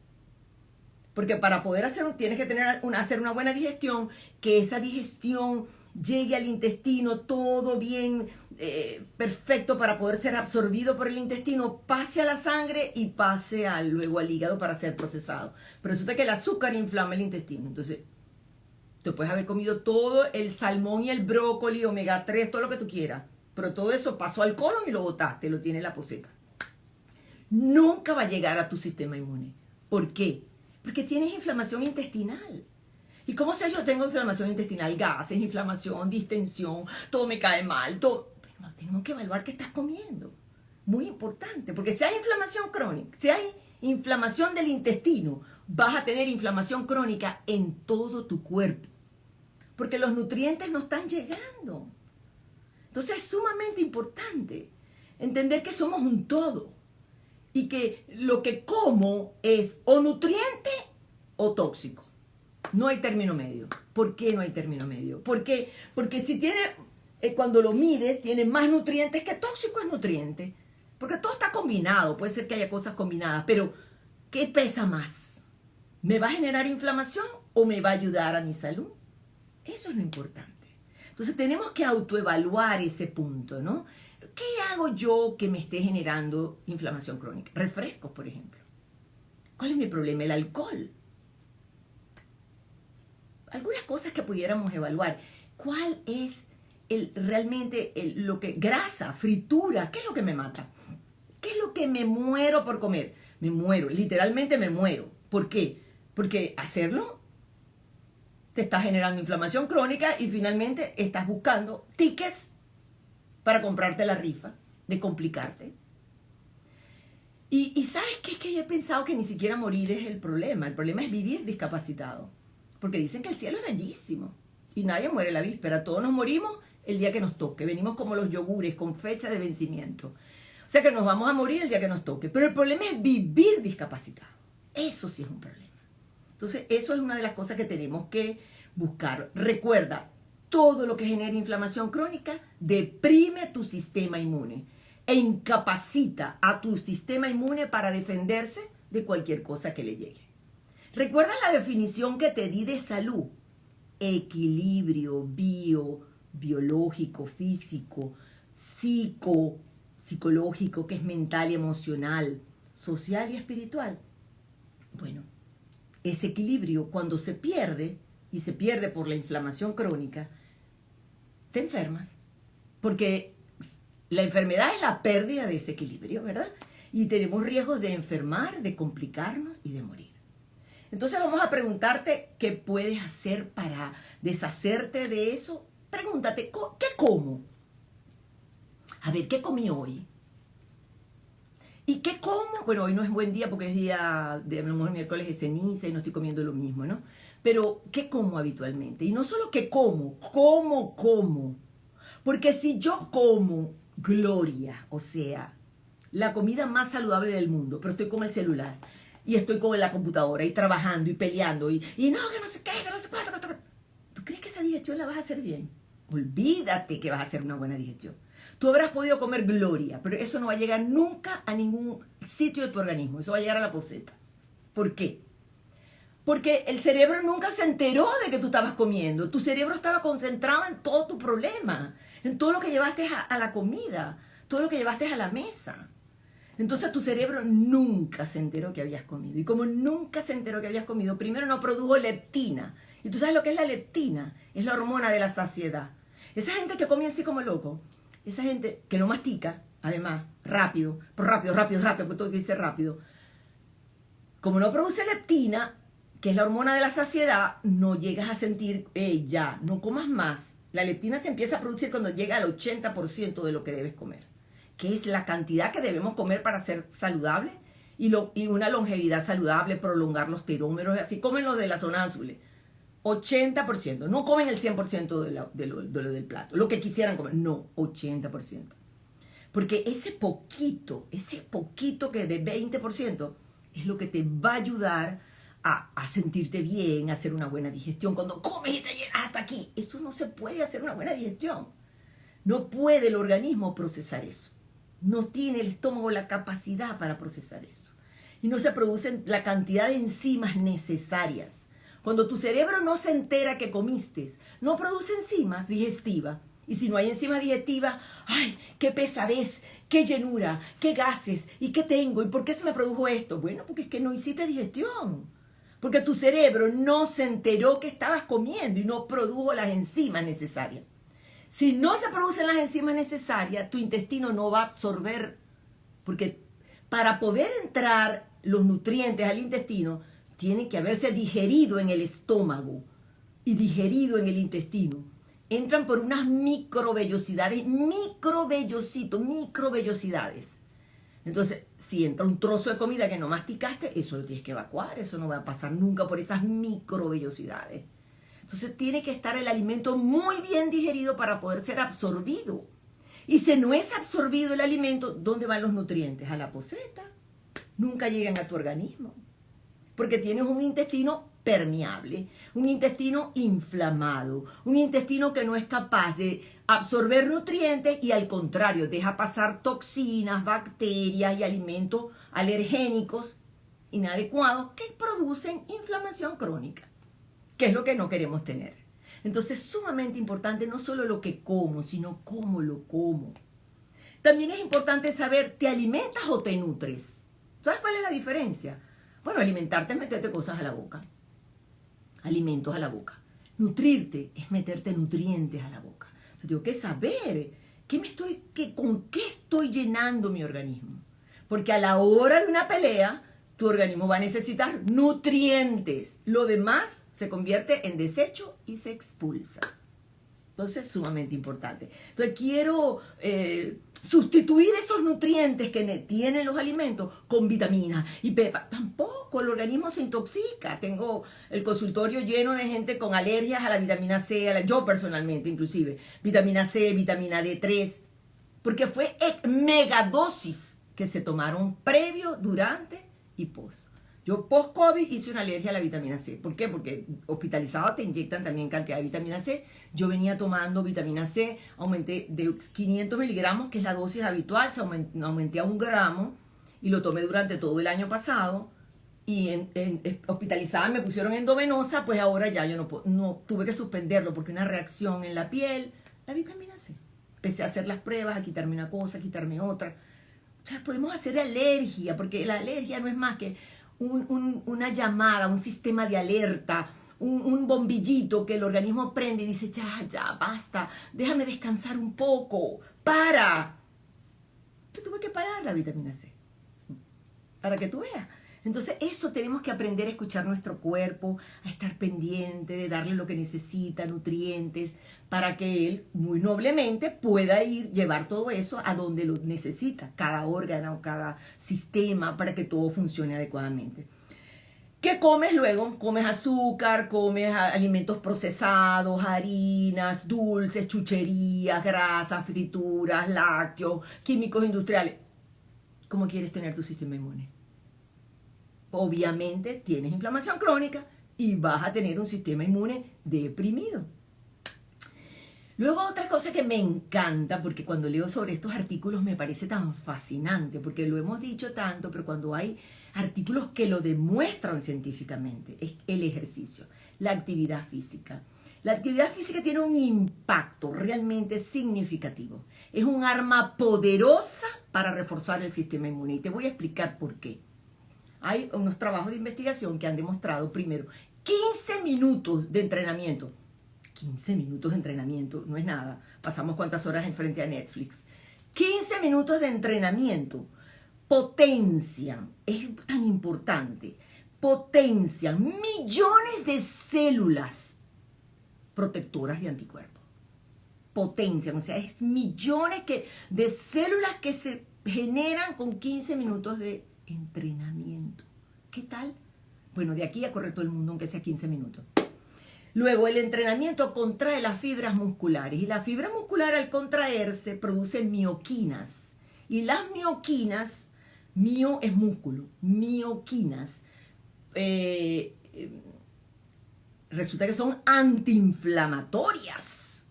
Porque para poder hacer, tienes que tener una, hacer una buena digestión, que esa digestión llegue al intestino todo bien, eh, perfecto para poder ser absorbido por el intestino, pase a la sangre y pase luego al hígado para ser procesado. Pero resulta que el azúcar inflama el intestino. Entonces, te puedes haber comido todo el salmón y el brócoli, omega 3, todo lo que tú quieras. Pero todo eso pasó al colon y lo botaste, lo tiene la poseta nunca va a llegar a tu sistema inmune. ¿Por qué? Porque tienes inflamación intestinal. ¿Y cómo sé yo tengo inflamación intestinal? Gases, inflamación, distensión, todo me cae mal, todo. Pero tenemos que evaluar qué estás comiendo. Muy importante, porque si hay inflamación crónica, si hay inflamación del intestino, vas a tener inflamación crónica en todo tu cuerpo. Porque los nutrientes no están llegando. Entonces es sumamente importante entender que somos un todo y que lo que como es o nutriente o tóxico. No hay término medio. ¿Por qué no hay término medio? Porque, porque si tiene, eh, cuando lo mides, tiene más nutrientes que tóxico es nutriente. Porque todo está combinado, puede ser que haya cosas combinadas, pero ¿qué pesa más? ¿Me va a generar inflamación o me va a ayudar a mi salud? Eso es lo importante. Entonces tenemos que autoevaluar ese punto, ¿no? ¿Qué hago yo que me esté generando inflamación crónica? Refrescos, por ejemplo. ¿Cuál es mi problema? El alcohol. Algunas cosas que pudiéramos evaluar. ¿Cuál es realmente lo que... Grasa, fritura, ¿qué es lo que me mata? ¿Qué es lo que me muero por comer? Me muero, literalmente me muero. ¿Por qué? Porque hacerlo te está generando inflamación crónica y finalmente estás buscando tickets para comprarte la rifa, de complicarte. Y, sabes qué? Es que yo he pensado que ni siquiera morir es el problema. El problema es vivir discapacitado. Porque dicen que el cielo es bellísimo. Y nadie muere la víspera. Todos nos morimos el día que nos toque. Venimos como los yogures con fecha de vencimiento. O sea que nos vamos a morir el día que nos toque. Pero el problema es vivir discapacitado. Eso sí es un problema. Entonces, eso es una de las cosas que tenemos que buscar. Recuerda, todo lo que genera inflamación crónica deprime tu sistema inmune e incapacita a tu sistema inmune para defenderse de cualquier cosa que le llegue. ¿Recuerdas la definición que te di de salud? Equilibrio bio, biológico, físico, psico, psicológico, que es mental y emocional, social y espiritual. Bueno, ese equilibrio cuando se pierde, y se pierde por la inflamación crónica, enfermas. Porque la enfermedad es la pérdida de ese equilibrio, ¿verdad? Y tenemos riesgos de enfermar, de complicarnos y de morir. Entonces vamos a preguntarte qué puedes hacer para deshacerte de eso. Pregúntate, ¿qué como? A ver, ¿qué comí hoy? ¿Y qué como? Bueno, hoy no es buen día porque es día de a miércoles de ceniza y no estoy comiendo lo mismo, ¿no? Pero, ¿qué como habitualmente? Y no solo que como, ¿cómo como? Porque si yo como gloria, o sea, la comida más saludable del mundo, pero estoy con el celular y estoy con la computadora y trabajando y peleando y, y no, que no sé qué, que no sé cuánto, ¿Tú crees que esa digestión la vas a hacer bien? Olvídate que vas a hacer una buena digestión. Tú habrás podido comer gloria, pero eso no va a llegar nunca a ningún sitio de tu organismo. Eso va a llegar a la poseta. ¿Por qué? Porque el cerebro nunca se enteró de que tú estabas comiendo. Tu cerebro estaba concentrado en todo tu problema, en todo lo que llevaste a, la comida, todo lo que llevaste a la mesa. Entonces tu cerebro nunca se enteró que habías comido. Y como nunca se enteró que habías comido, primero no produjo leptina. Y tú sabes lo que es la leptina. Es la hormona de la saciedad. Esa gente que come así como loco, esa gente que no mastica, además, rápido, rápido, rápido, rápido, porque todo dice rápido, como no produce leptina, es la hormona de la saciedad, no llegas a sentir, eh, ya, no comas más. La leptina se empieza a producir cuando llega al 80% de lo que debes comer, que es la cantidad que debemos comer para ser saludable y, lo, y una longevidad saludable, prolongar los terómeros, así comen los de la zona azul. 80%. No comen el 100% de, de, lo, del plato. Lo que quisieran comer. No, 80%. Porque ese poquito, ese poquito que de 20% es lo que te va a ayudar a, sentirte bien, hacer una buena digestión. Cuando comes y te llenas hasta aquí, eso no se puede hacer una buena digestión. No puede el organismo procesar eso. No tiene el estómago la capacidad para procesar eso. Y no se producen la cantidad de enzimas necesarias cuando tu cerebro no se entera que comiste, no produce enzimas digestivas. Y si no hay enzimas digestivas, ¡ay, qué pesadez, qué llenura, qué gases! ¿Y qué tengo? ¿Y por qué se me produjo esto? Bueno, porque es que no hiciste digestión. Porque tu cerebro no se enteró que estabas comiendo y no produjo las enzimas necesarias. Si no se producen las enzimas necesarias, tu intestino no va a absorber, porque para poder entrar los nutrientes al intestino, tiene que haberse digerido en el estómago y digerido en el intestino. Entran por unas microvellosidades, microvellositos, microvellosidades. Entonces, si entra un trozo de comida que no masticaste, eso lo tienes que evacuar, eso no va a pasar nunca por esas microvellosidades. Entonces, tiene que estar el alimento muy bien digerido para poder ser absorbido. Y si no es absorbido el alimento, ¿dónde van los nutrientes? A la poseta. Nunca llegan a tu organismo porque tienes un intestino permeable, un intestino inflamado, un intestino que no es capaz de absorber nutrientes y al contrario, deja pasar toxinas, bacterias y alimentos alergénicos inadecuados que producen inflamación crónica, que es lo que no queremos tener. Entonces es sumamente importante no solo lo que como, sino cómo lo como. También es importante saber, ¿te alimentas o te nutres? ¿Sabes cuál es la diferencia? Bueno, alimentarte es meterte cosas a la boca. Alimentos a la boca. Nutrirte es meterte nutrientes a la boca. Entonces tengo que saber ¿qué me estoy, qué, con qué estoy llenando mi organismo. Porque a la hora de una pelea, tu organismo va a necesitar nutrientes. Lo demás se convierte en desecho y se expulsa. Entonces, sumamente importante. Entonces, quiero eh, sustituir esos nutrientes que tienen los alimentos con vitaminas y pepa. Tampoco el organismo se intoxica. Tengo el consultorio lleno de gente con alergias a la vitamina C, yo personalmente inclusive, vitamina C, vitamina D3, porque fue megadosis que se tomaron previo, durante y post. Yo post-COVID hice una alergia a la vitamina C. ¿Por qué? Porque hospitalizado te inyectan también cantidad de vitamina C. Yo venía tomando vitamina C, aumenté de 500 miligramos, que es la dosis habitual, se aumenté, a un gramo y lo tomé durante todo el año pasado. Y en, hospitalizada me pusieron endovenosa, pues ahora ya yo no, no tuve que suspenderlo porque una reacción en la piel, la vitamina C. Empecé a hacer las pruebas, a quitarme una cosa, a quitarme otra. O sea, podemos hacer alergia, porque la alergia no es más que una llamada, un sistema de alerta, un, bombillito que el organismo prende y dice, ya, ya, basta, déjame descansar un poco, para. Yo tuve que parar la vitamina C, para que tú veas. Entonces eso tenemos que aprender a escuchar nuestro cuerpo, a estar pendiente, de darle lo que necesita, nutrientes, para que él muy noblemente pueda ir, llevar todo eso a donde lo necesita, cada órgano, cada sistema, para que todo funcione adecuadamente. ¿Qué comes luego? Comes azúcar, comes alimentos procesados, harinas, dulces, chucherías, grasas, frituras, lácteos, químicos industriales. ¿cómo quieres tener tu sistema inmune? Obviamente tienes inflamación crónica y vas a tener un sistema inmune deprimido. Luego otra cosa que me encanta, porque cuando leo sobre estos artículos me parece tan fascinante, porque lo hemos dicho tanto, pero cuando hay artículos que lo demuestran científicamente, es el ejercicio, la actividad física. La actividad física tiene un impacto realmente significativo. Es un arma poderosa para reforzar el sistema inmune. Y te voy a explicar por qué. Hay unos trabajos de investigación que han demostrado, primero, 15 minutos de entrenamiento. 15 minutos de entrenamiento, no es nada. Pasamos cuántas horas enfrente a Netflix. 15 minutos de entrenamiento potencian, es tan importante, potencian millones de células protectoras de anticuerpos. Potencian, o sea, es millones que, de células que se generan con 15 minutos de entrenamiento. ¿Qué tal? Bueno, de aquí a correr todo el mundo, aunque sea 15 minutos. Luego, el entrenamiento contrae las fibras musculares y la fibra muscular al contraerse produce mioquinas. Y las mioquinas, mio es músculo, mioquinas, eh, resulta que son antiinflamatorias.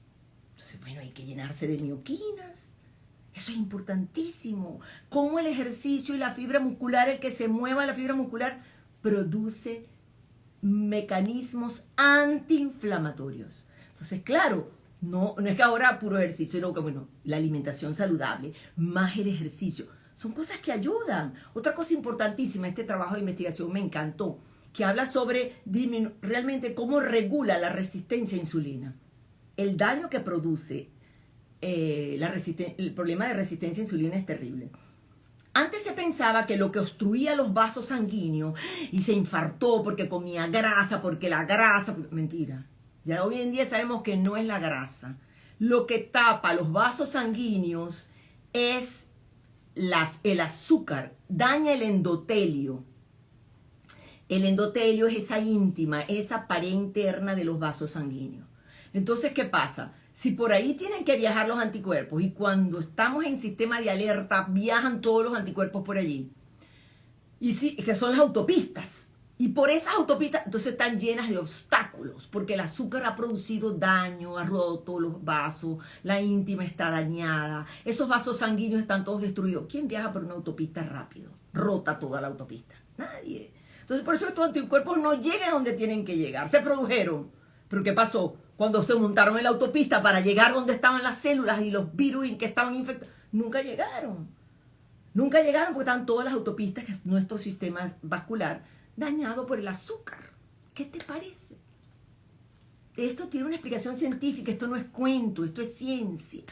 Entonces, bueno, hay que llenarse de mioquinas. Eso es importantísimo. Cómo el ejercicio y la fibra muscular, el que se mueva la fibra muscular, produce mecanismos antiinflamatorios. Entonces, claro, no, no es que ahora puro ejercicio, sino que, bueno, la alimentación saludable, más el ejercicio, son cosas que ayudan. Otra cosa importantísima, este trabajo de investigación me encantó, que habla sobre realmente cómo regula la resistencia a insulina. El daño que produce eh, el problema de resistencia a insulina es terrible. Antes se pensaba que lo que obstruía los vasos sanguíneos y se infartó porque comía grasa, porque la grasa... Mentira. Ya hoy en día sabemos que no es la grasa. Lo que tapa los vasos sanguíneos es el azúcar, daña el endotelio. El endotelio es esa íntima, esa pared interna de los vasos sanguíneos. Entonces, ¿qué pasa? Si por ahí tienen que viajar los anticuerpos y cuando estamos en sistema de alerta viajan todos los anticuerpos por allí, y sí, que son las autopistas, y por esas autopistas entonces están llenas de obstáculos, porque el azúcar ha producido daño, ha roto los vasos, la íntima está dañada, esos vasos sanguíneos están todos destruidos. ¿Quién viaja por una autopista rápido? Rota toda la autopista. Nadie. Entonces por eso estos anticuerpos no llegan a donde tienen que llegar, se produjeron. Pero ¿qué pasó? Cuando se montaron en la autopista para llegar donde estaban las células y los virus que estaban infectados, nunca llegaron. Nunca llegaron porque estaban todas las autopistas, que es nuestro sistema vascular, dañado por el azúcar. ¿Qué te parece? Esto tiene una explicación científica, esto no es cuento, esto es ciencia.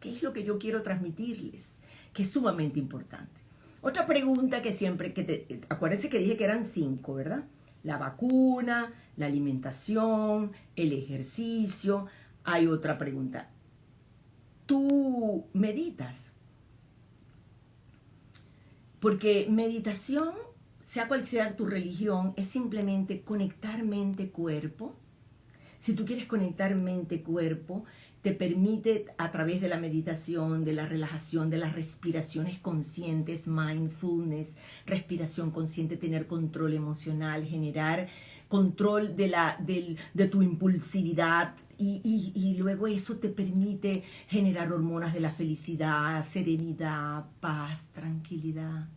¿Qué es lo que yo quiero transmitirles? Que es sumamente importante. Otra pregunta que siempre, que te, acuérdense que dije que eran cinco, ¿verdad? La vacuna, la alimentación, el ejercicio. Hay otra pregunta. ¿Tú meditas? Porque meditación, sea cual sea tu religión, es simplemente conectar mente-cuerpo. Si tú quieres conectar mente-cuerpo, te permite a través de la meditación, de la relajación, de las respiraciones conscientes, mindfulness, respiración consciente, tener control emocional, generar control de, la, de tu impulsividad y, luego eso te permite generar hormonas de la felicidad, serenidad, paz, tranquilidad.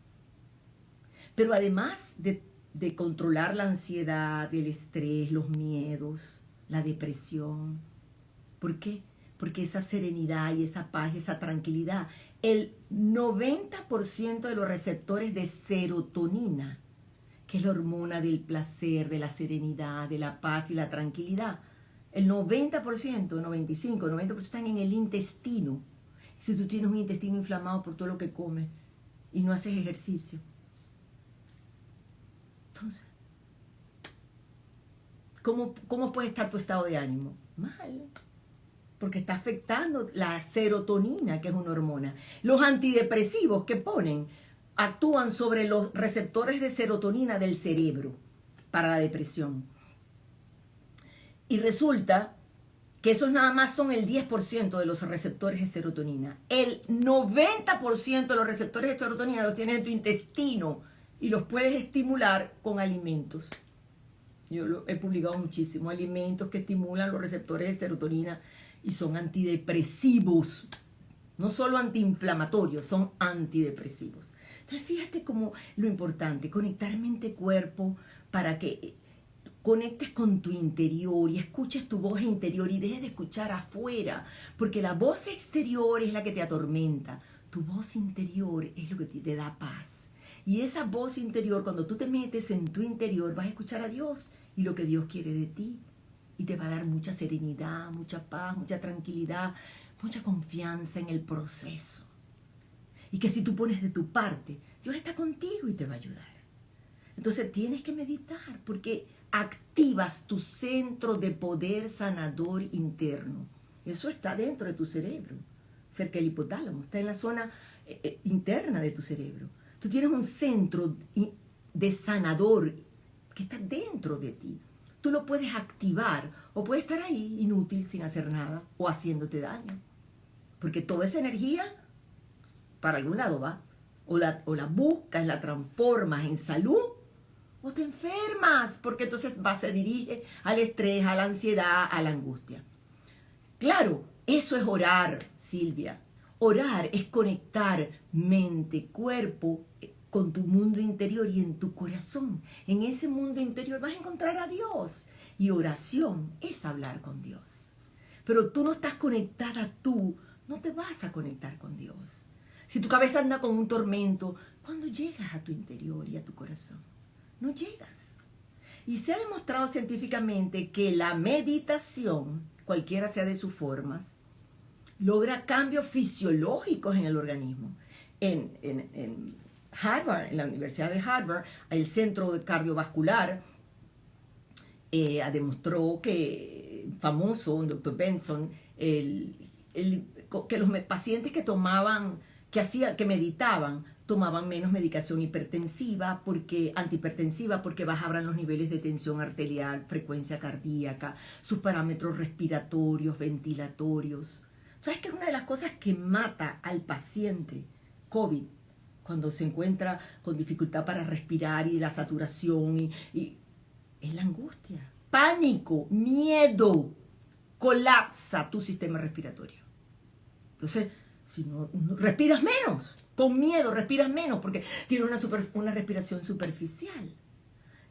Pero además de, de controlar la ansiedad, el estrés, los miedos, la depresión, ¿por qué? Porque esa serenidad y esa paz y esa tranquilidad, el 90% de los receptores de serotonina que es la hormona del placer, de la serenidad, de la paz y la tranquilidad. El 90%, 95, 90% están en el intestino. Si tú tienes un intestino inflamado por todo lo que comes y no haces ejercicio. Entonces, ¿cómo, cómo puede estar tu estado de ánimo? Mal. Porque está afectando la serotonina, que es una hormona. Los antidepresivos que ponen actúan sobre los receptores de serotonina del cerebro para la depresión. Y resulta que esos nada más son el 10% de los receptores de serotonina. El 90% de los receptores de serotonina los tienes en tu intestino y los puedes estimular con alimentos. Yo he publicado muchísimo, alimentos que estimulan los receptores de serotonina y son antidepresivos. No solo antiinflamatorios, son antidepresivos. Entonces fíjate cómo lo importante, conectar mente-cuerpo para que conectes con tu interior y escuches tu voz interior y dejes de escuchar afuera, porque la voz exterior es la que te atormenta, tu voz interior es lo que te da paz. Y esa voz interior, cuando tú te metes en tu interior, vas a escuchar a Dios y lo que Dios quiere de ti. Y te va a dar mucha serenidad, mucha paz, mucha tranquilidad, mucha confianza en el proceso. Y que si tú pones de tu parte, Dios está contigo y te va a ayudar. Entonces tienes que meditar porque activas tu centro de poder sanador interno. Eso está dentro de tu cerebro, cerca del hipotálamo, está en la zona eh, eh, interna de tu cerebro. Tú tienes un centro de sanador que está dentro de ti. Tú lo puedes activar o puede estar ahí inútil sin hacer nada o haciéndote daño. Porque toda esa energía para algún lado va. O la, o la buscas, la transformas en salud o te enfermas porque entonces va, se dirige al estrés, a la ansiedad, a la angustia. Claro, eso es orar, Silvia. Orar es conectar mente, cuerpo con tu mundo interior y en tu corazón. En ese mundo interior vas a encontrar a Dios. Y oración es hablar con Dios. Pero tú no estás conectada tú, no te vas a conectar con Dios. Si tu cabeza anda con un tormento, cuando llegas a tu interior y a tu corazón? No llegas. Y se ha demostrado científicamente que la meditación, cualquiera sea de sus formas, logra cambios fisiológicos en el organismo. En, en Harvard, en la Universidad de Harvard, el Centro Cardiovascular eh, demostró que, famoso, un doctor Benson, el, que los pacientes que tomaban que, hacía, que meditaban tomaban menos medicación hipertensiva, porque antihipertensiva, porque bajaban los niveles de tensión arterial, frecuencia cardíaca, sus parámetros respiratorios, ventilatorios. ¿Sabes qué es una de las cosas que mata al paciente COVID? Cuando se encuentra con dificultad para respirar y la saturación, y, es la angustia. Pánico, miedo, colapsa tu sistema respiratorio. Entonces, si no, respiras menos, con miedo respiras menos porque tienes una, una respiración superficial.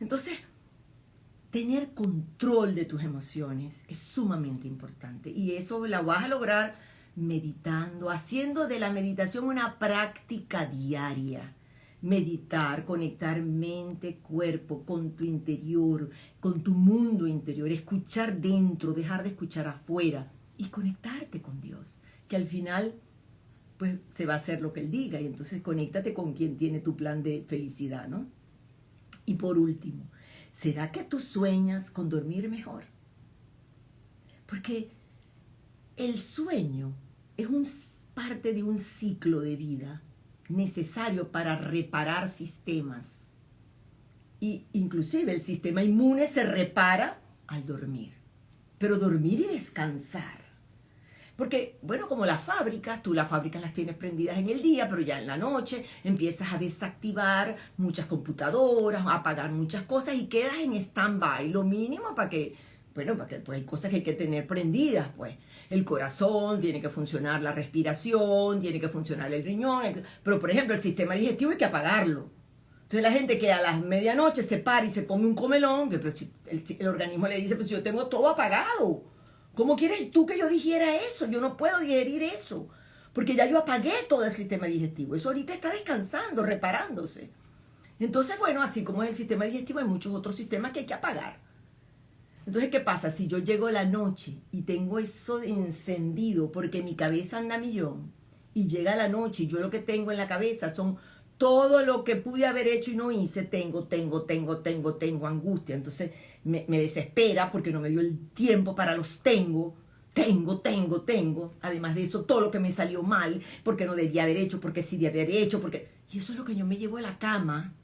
Entonces, tener control de tus emociones es sumamente importante y eso la vas a lograr meditando, haciendo de la meditación una práctica diaria. Meditar, conectar mente, cuerpo con tu interior, con tu mundo interior, escuchar dentro, dejar de escuchar afuera y conectarte con Dios, que al final pues se va a hacer lo que él diga y entonces conéctate con quien tiene tu plan de felicidad, ¿no? Y por último, ¿será que tú sueñas con dormir mejor? Porque el sueño es un, parte de un ciclo de vida necesario para reparar sistemas. Y inclusive el sistema inmune se repara al dormir. Pero dormir y descansar porque, bueno, como las fábricas, tú las fábricas las tienes prendidas en el día, pero ya en la noche empiezas a desactivar muchas computadoras, a apagar muchas cosas y quedas en stand-by, lo mínimo para que, bueno, para que pues hay cosas que hay que tener prendidas, pues. El corazón, tiene que funcionar la respiración, tiene que funcionar el riñón, pero por ejemplo el sistema digestivo hay que apagarlo. Entonces la gente que a las medianoche se para y se come un comelón, el, el organismo le dice, pues yo tengo todo apagado ¿Cómo quieres tú que yo dijera eso? Yo no puedo digerir eso, porque ya yo apagué todo el sistema digestivo. Eso ahorita está descansando, reparándose. Entonces, bueno, así como es el sistema digestivo, hay muchos otros sistemas que hay que apagar. Entonces, ¿qué pasa? Si yo llego la noche y tengo eso encendido porque mi cabeza anda a millón, y llega la noche y yo lo que tengo en la cabeza son todo lo que pude haber hecho y no hice, tengo, tengo, tengo, tengo, tengo angustia. Entonces me, desespera porque no me dio el tiempo para los tengo. Tengo, tengo, tengo. Además de eso, todo lo que me salió mal, porque no debía haber hecho, porque sí debía haber hecho, porque... Y eso es lo que yo me llevo a la cama.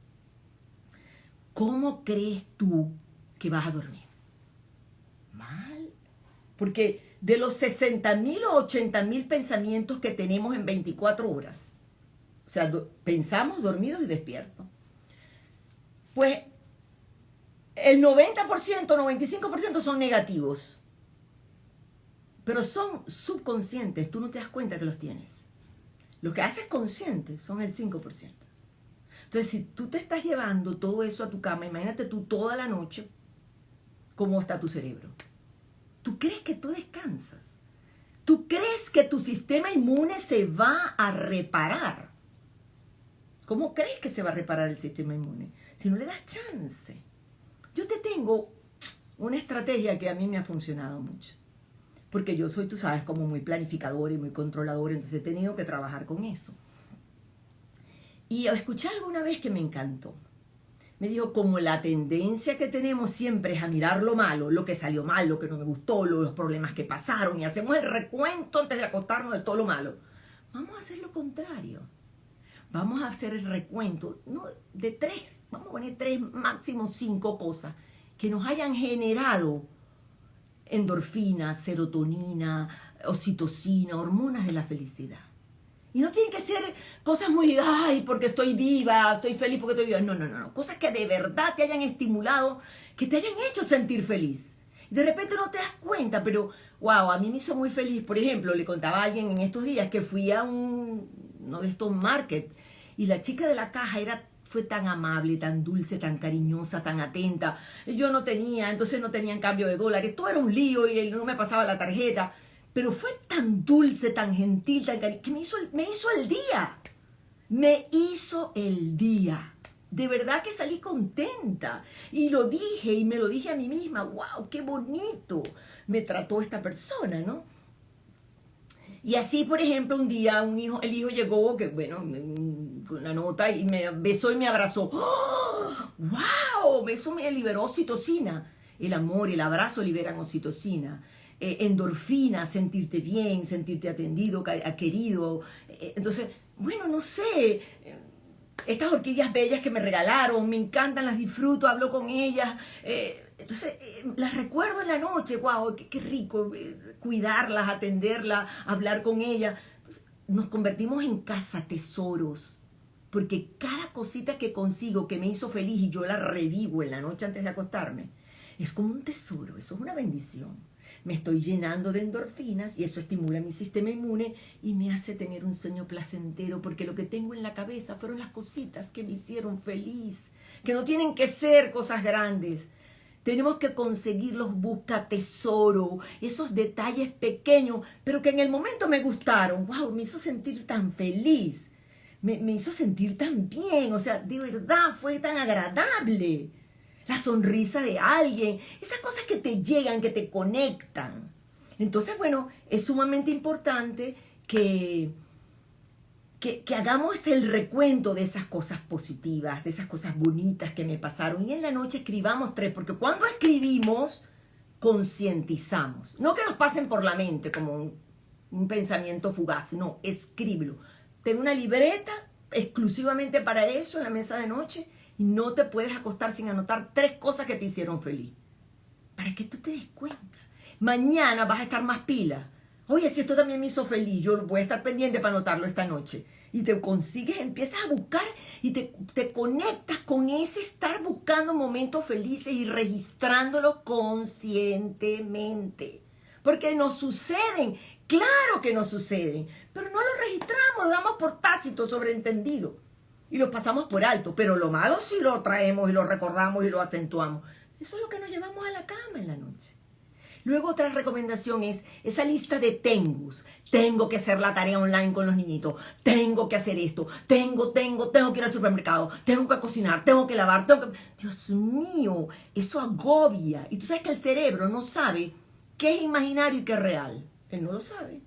¿Cómo crees tú que vas a dormir? Porque de los 60 mil o 80 mil pensamientos que tenemos en 24 horas. O sea, pensamos dormidos y despiertos. Pues el 90%, 95% son negativos. Pero son subconscientes, tú no te das cuenta que los tienes. Lo que haces consciente son el 5%. Entonces, si tú te estás llevando todo eso a tu cama, imagínate tú toda la noche cómo está tu cerebro. Tú crees que tú descansas. Tú crees que tu sistema inmune se va a reparar. ¿Cómo crees que se va a reparar el sistema inmune? Si no le das chance. Yo te tengo una estrategia que a mí me ha funcionado mucho porque yo soy, tú sabes, como muy planificador y muy controlador, entonces he tenido que trabajar con eso. Y escuché alguna vez que me encantó. Me dijo, como la tendencia que tenemos siempre es a mirar lo malo, lo que salió mal, lo que no me gustó, los problemas que pasaron, y hacemos el recuento antes de acostarnos de todo lo malo. Vamos a hacer lo contrario. Vamos a hacer el recuento no, de tres, vamos a poner tres, máximo cinco cosas que nos hayan generado endorfina, serotonina, oxitocina, hormonas de la felicidad. Y no tienen que ser cosas muy, ay, porque estoy viva, estoy feliz porque estoy viva. No, no, no, no. Cosas que de verdad te hayan estimulado, que te hayan hecho sentir feliz. De repente no te das cuenta, pero, wow, a mí me hizo muy feliz. Por ejemplo, le contaba a alguien en estos días que fui a un, uno de estos markets y la chica de la caja era fue tan amable, tan dulce, tan cariñosa, tan atenta. Yo no tenía, entonces no tenía en cambio de dólares. Todo era un lío y no me pasaba la tarjeta. Pero fue tan dulce, tan gentil, tan cariñosa, que me hizo, me hizo el día. Me hizo el día. De verdad que salí contenta. Y lo dije y me lo dije a mí misma. ¡Wow! ¡Qué bonito! Me trató esta persona, ¿no? Y así, por ejemplo, un día un hijo, el hijo llegó, que bueno, con la nota y me besó y me abrazó. ¡Oh! ¡Wow! Eso me liberó oxitocina. El amor, el abrazo liberan oxitocina. Eh, endorfina, sentirte bien, sentirte atendido, querido. Eh, entonces, bueno, no sé. Estas orquídeas bellas que me regalaron, me encantan, las disfruto, hablo con ellas. Eh, entonces, eh, las recuerdo en la noche, wow, qué, rico eh, cuidarlas, atenderlas, hablar con ellas. nos convertimos en casa tesoros, porque cada cosita que consigo que me hizo feliz y yo la revivo en la noche antes de acostarme, es como un tesoro, eso es una bendición. Me estoy llenando de endorfinas y eso estimula mi sistema inmune y me hace tener un sueño placentero porque lo que tengo en la cabeza fueron las cositas que me hicieron feliz, que no tienen que ser cosas grandes, tenemos que conseguir los busca tesoro, esos detalles pequeños, pero que en el momento me gustaron. ¡Wow! Me hizo sentir tan feliz. Me hizo sentir tan bien. O sea, de verdad fue tan agradable. La sonrisa de alguien. Esas cosas que te llegan, que te conectan. Entonces, bueno, es sumamente importante que que, hagamos el recuento de esas cosas positivas, de esas cosas bonitas que me pasaron. Y en la noche escribamos tres, porque cuando escribimos, concientizamos. No que nos pasen por la mente como un, un pensamiento fugaz, no, escríbelo. Ten una libreta exclusivamente para eso en la mesa de noche y no te puedes acostar sin anotar tres cosas que te hicieron feliz. Para que tú te des cuenta. Mañana vas a estar más pila Oye, si esto también me hizo feliz, yo voy a estar pendiente para anotarlo esta noche. Y te consigues, empiezas a buscar y te, te conectas con ese estar buscando momentos felices y registrándolos conscientemente. Porque nos suceden, claro que nos suceden, pero no los registramos, lo damos por tácito, sobreentendido. Y lo pasamos por alto. Pero lo malo sí lo traemos y lo recordamos y lo acentuamos. Eso es lo que nos llevamos a la cama en la noche. Luego otra recomendación es esa lista de tengus. Tengo que hacer la tarea online con los niñitos. Tengo que hacer esto. Tengo, tengo, tengo que ir al supermercado. Tengo que cocinar. Tengo que lavar. Tengo que... Dios mío, eso agobia. Y tú sabes que el cerebro no sabe qué es imaginario y qué es real. Él no lo sabe.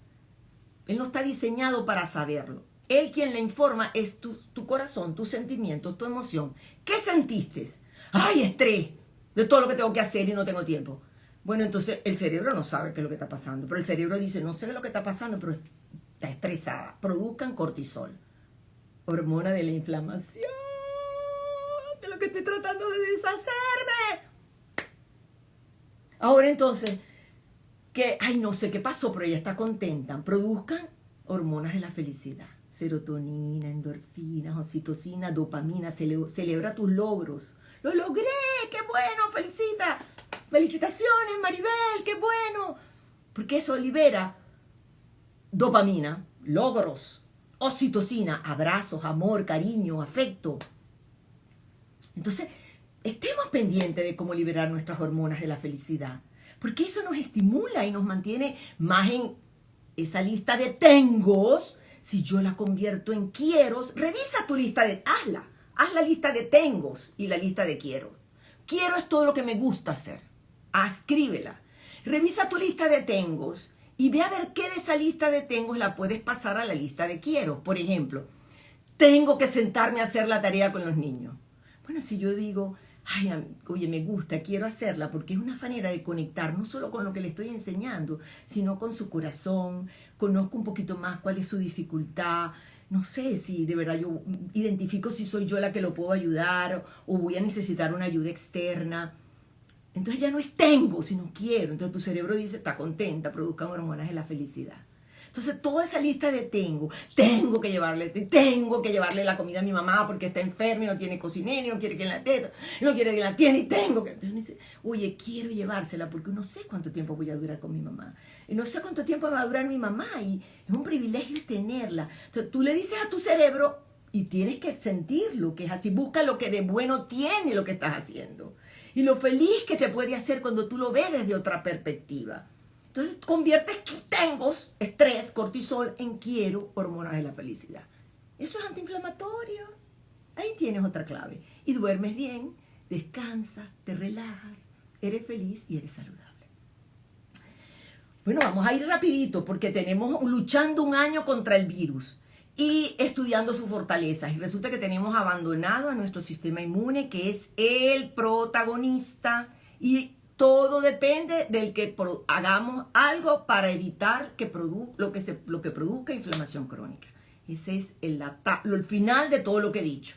Él no está diseñado para saberlo. Él quien le informa es tu, corazón, tus sentimientos, tu emoción. ¿Qué sentiste? ¡Ay, estrés! De todo lo que tengo que hacer y no tengo tiempo. Bueno, entonces el cerebro no sabe qué es lo que está pasando, pero el cerebro dice, no sé qué es lo que está pasando, pero está estresada. Produzcan cortisol, hormona de la inflamación, de lo que estoy tratando de deshacerme. Ahora entonces, que, ay, no sé qué pasó, pero ella está contenta, produzcan hormonas de la felicidad. Serotonina, endorfinas, oxitocina, dopamina, celebra tus logros. ¡Lo logré! ¡Qué bueno! ¡Felicita! ¡Felicitaciones, Maribel! ¡Qué bueno! Porque eso libera dopamina, logros, oxitocina, abrazos, amor, cariño, afecto. Entonces, estemos pendientes de cómo liberar nuestras hormonas de la felicidad, porque eso nos estimula y nos mantiene más en esa lista de tengos. Si yo la convierto en quieros, revisa tu lista de, hazla, haz la lista de tengos y la lista de quiero. Quiero es todo lo que me gusta hacer. Escríbela. Revisa tu lista de tengos y ve a ver qué de esa lista de tengo la puedes pasar a la lista de quiero. Por ejemplo, tengo que sentarme a hacer la tarea con los niños. Bueno, si yo digo, ay, oye, me gusta, quiero hacerla, porque es una manera de conectar no solo con lo que le estoy enseñando, sino con su corazón, conozco un poquito más cuál es su dificultad, no sé si de verdad yo identifico si soy yo la que lo puedo ayudar o voy a necesitar una ayuda externa. Entonces ya no es tengo, sino quiero. Entonces tu cerebro dice, está contenta, produzcan hormonas de la felicidad. Entonces toda esa lista de tengo, tengo que llevarle, tengo que llevarle la comida a mi mamá porque está enferma y no tiene cocinero y no quiere que la teta, no quiere que la tiene y tengo que... Entonces dice, oye, quiero llevársela porque no sé cuánto tiempo voy a durar con mi mamá. No sé cuánto tiempo va a durar mi mamá y es un privilegio tenerla. Entonces tú le dices a tu cerebro y tienes que sentirlo, que es así, busca lo que de bueno tiene lo que estás haciendo y lo feliz que te puede hacer cuando tú lo ves desde otra perspectiva. Entonces conviertes tengo estrés, cortisol en quiero, hormonas de la felicidad. Eso es antiinflamatorio. Ahí tienes otra clave. Y duermes bien, descansas, te relajas, eres feliz y eres saludable. Bueno, vamos a ir rapidito porque tenemos luchando un año contra el virus y estudiando sus fortalezas. Y resulta que tenemos abandonado a nuestro sistema inmune, que es el protagonista, y todo depende del que hagamos algo para evitar que lo, que produzca inflamación crónica. Ese es el, el final de todo lo que he dicho.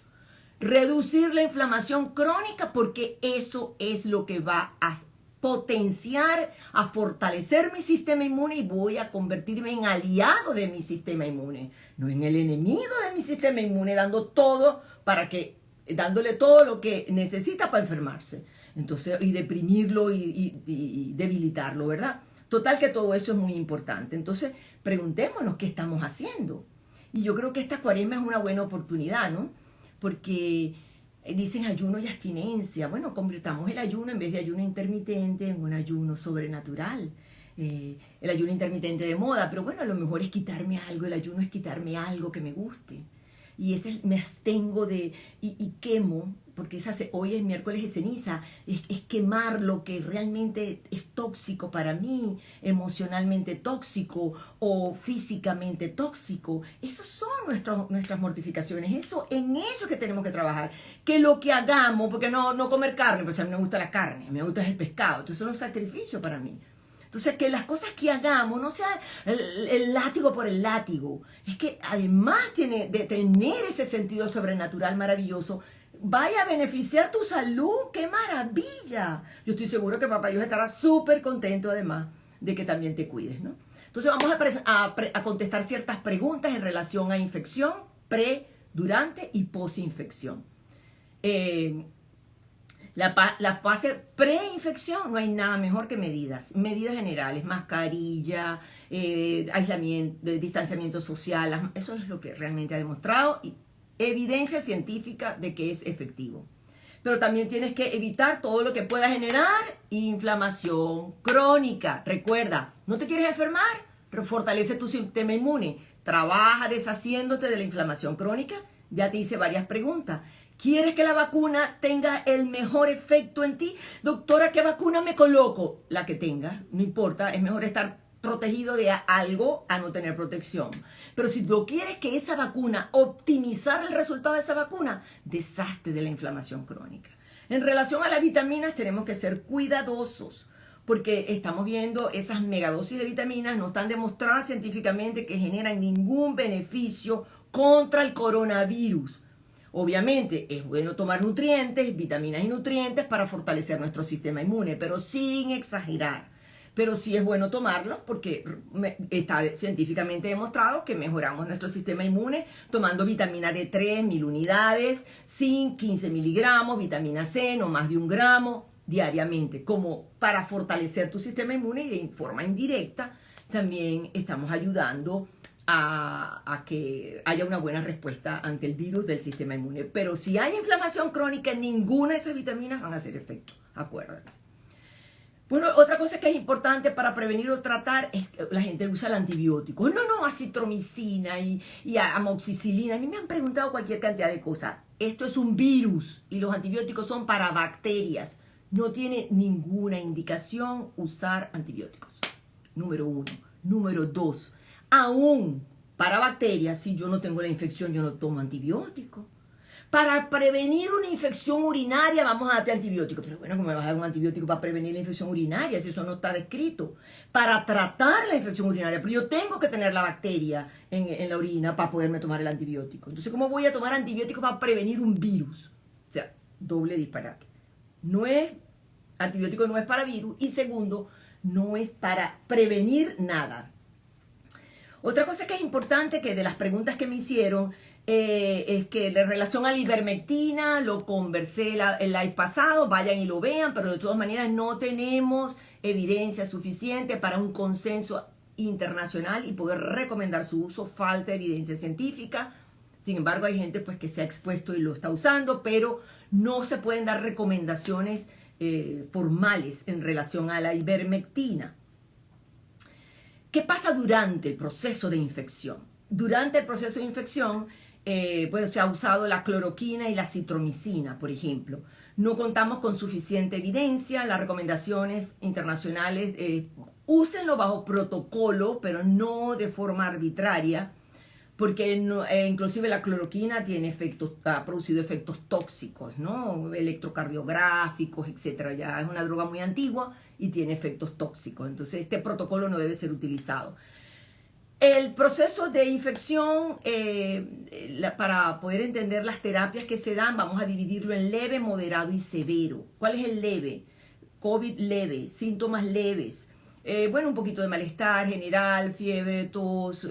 Reducir la inflamación crónica porque eso es lo que va a potenciar, a fortalecer mi sistema inmune y voy a convertirme en aliado de mi sistema inmune no en el enemigo de mi sistema inmune, dando todo para que, dándole todo lo que necesita para enfermarse. Entonces, y deprimirlo y, debilitarlo, ¿verdad? Total que todo eso es muy importante. Entonces, preguntémonos qué estamos haciendo. Y yo creo que esta cuaresma es una buena oportunidad, ¿no? Porque dicen ayuno y abstinencia. Bueno, convirtamos el ayuno en vez de ayuno intermitente en un ayuno sobrenatural. Eh, el ayuno intermitente de moda, pero bueno, a lo mejor es quitarme algo, el ayuno es quitarme algo que me guste. Y ese me abstengo de, y, quemo, porque esa, hoy es miércoles de ceniza, es, quemar lo que realmente es tóxico para mí, emocionalmente tóxico o físicamente tóxico. Esas son nuestras mortificaciones, eso, en eso que tenemos que trabajar. Que lo que hagamos, porque no, no comer carne, pues a mí me gusta la carne, me gusta el pescado, entonces es un sacrificio para mí. Entonces, que las cosas que hagamos no sea el, látigo por el látigo. Es que además tiene de tener ese sentido sobrenatural maravilloso, vaya a beneficiar tu salud. ¡Qué maravilla! Yo estoy seguro que papá Dios estará súper contento además de que también te cuides, ¿no? Entonces vamos a, contestar ciertas preguntas en relación a infección, pre, durante y posinfección. Eh, la, la fase preinfección no hay nada mejor que medidas, medidas generales, mascarilla, eh, aislamiento, distanciamiento social, eso es lo que realmente ha demostrado evidencia científica de que es efectivo. Pero también tienes que evitar todo lo que pueda generar inflamación crónica. Recuerda, ¿no te quieres enfermar? Fortalece tu sistema inmune. Trabaja deshaciéndote de la inflamación crónica. Ya te hice varias preguntas. ¿Quieres que la vacuna tenga el mejor efecto en ti? Doctora, ¿qué vacuna me coloco? La que tenga, no importa, es mejor estar protegido de algo a no tener protección. Pero si tú quieres que esa vacuna, optimizar el resultado de esa vacuna, deshazte de la inflamación crónica. En relación a las vitaminas, tenemos que ser cuidadosos porque estamos viendo esas megadosis de vitaminas no están demostradas científicamente que generan ningún beneficio contra el coronavirus. Obviamente es bueno tomar nutrientes, vitaminas y nutrientes para fortalecer nuestro sistema inmune, pero sin exagerar. Pero sí es bueno tomarlos porque está científicamente demostrado que mejoramos nuestro sistema inmune tomando vitamina D3, mil unidades, zinc, 15 miligramos, vitamina C, no más de un gramo diariamente, como para fortalecer tu sistema inmune y de forma indirecta también estamos ayudando a, que haya una buena respuesta ante el virus del sistema inmune. Pero si hay inflamación crónica, ninguna de esas vitaminas van a hacer efecto, acuérdate. Bueno, otra cosa que es importante para prevenir o tratar es que la gente usa el antibiótico. No, no, acitromicina y, y amoxicilina. A mí me han preguntado cualquier cantidad de cosas. Esto es un virus y los antibióticos son para bacterias. No tiene ninguna indicación usar antibióticos. Número uno. Número dos, aún para bacterias, si yo no tengo la infección, yo no tomo antibiótico. Para prevenir una infección urinaria vamos a darte antibiótico. Pero bueno, ¿cómo me vas a dar un antibiótico para prevenir la infección urinaria si eso no está descrito? Para tratar la infección urinaria, pero yo tengo que tener la bacteria en, en la orina para poderme tomar el antibiótico. Entonces, ¿cómo voy a tomar antibiótico para prevenir un virus? O sea, doble disparate. No es, antibiótico no es para virus. Y segundo, no es para prevenir nada. Otra cosa que es importante, que de las preguntas que me hicieron, eh, es que en relación a la ivermectina, lo conversé el live pasado, vayan y lo vean, pero de todas maneras no tenemos evidencia suficiente para un consenso internacional y poder recomendar su uso, falta evidencia científica. Sin embargo, hay gente pues que se ha expuesto y lo está usando, pero no se pueden dar recomendaciones eh, formales en relación a la ivermectina. ¿Qué pasa durante el proceso de infección? Durante el proceso de infección, eh, pues se ha usado la cloroquina y la citromicina, por ejemplo. No contamos con suficiente evidencia, las recomendaciones internacionales, eh, úsenlo bajo protocolo, pero no de forma arbitraria porque eh, inclusive la cloroquina tiene efectos, ha producido efectos tóxicos, ¿no? Electrocardiográficos, etcétera. Ya es una droga muy antigua y tiene efectos tóxicos. Entonces, este protocolo no debe ser utilizado. El proceso de infección, eh, para poder entender las terapias que se dan, vamos a dividirlo en leve, moderado y severo. ¿Cuál es el leve? COVID leve, síntomas leves. Eh, bueno, un poquito de malestar general, fiebre, tos,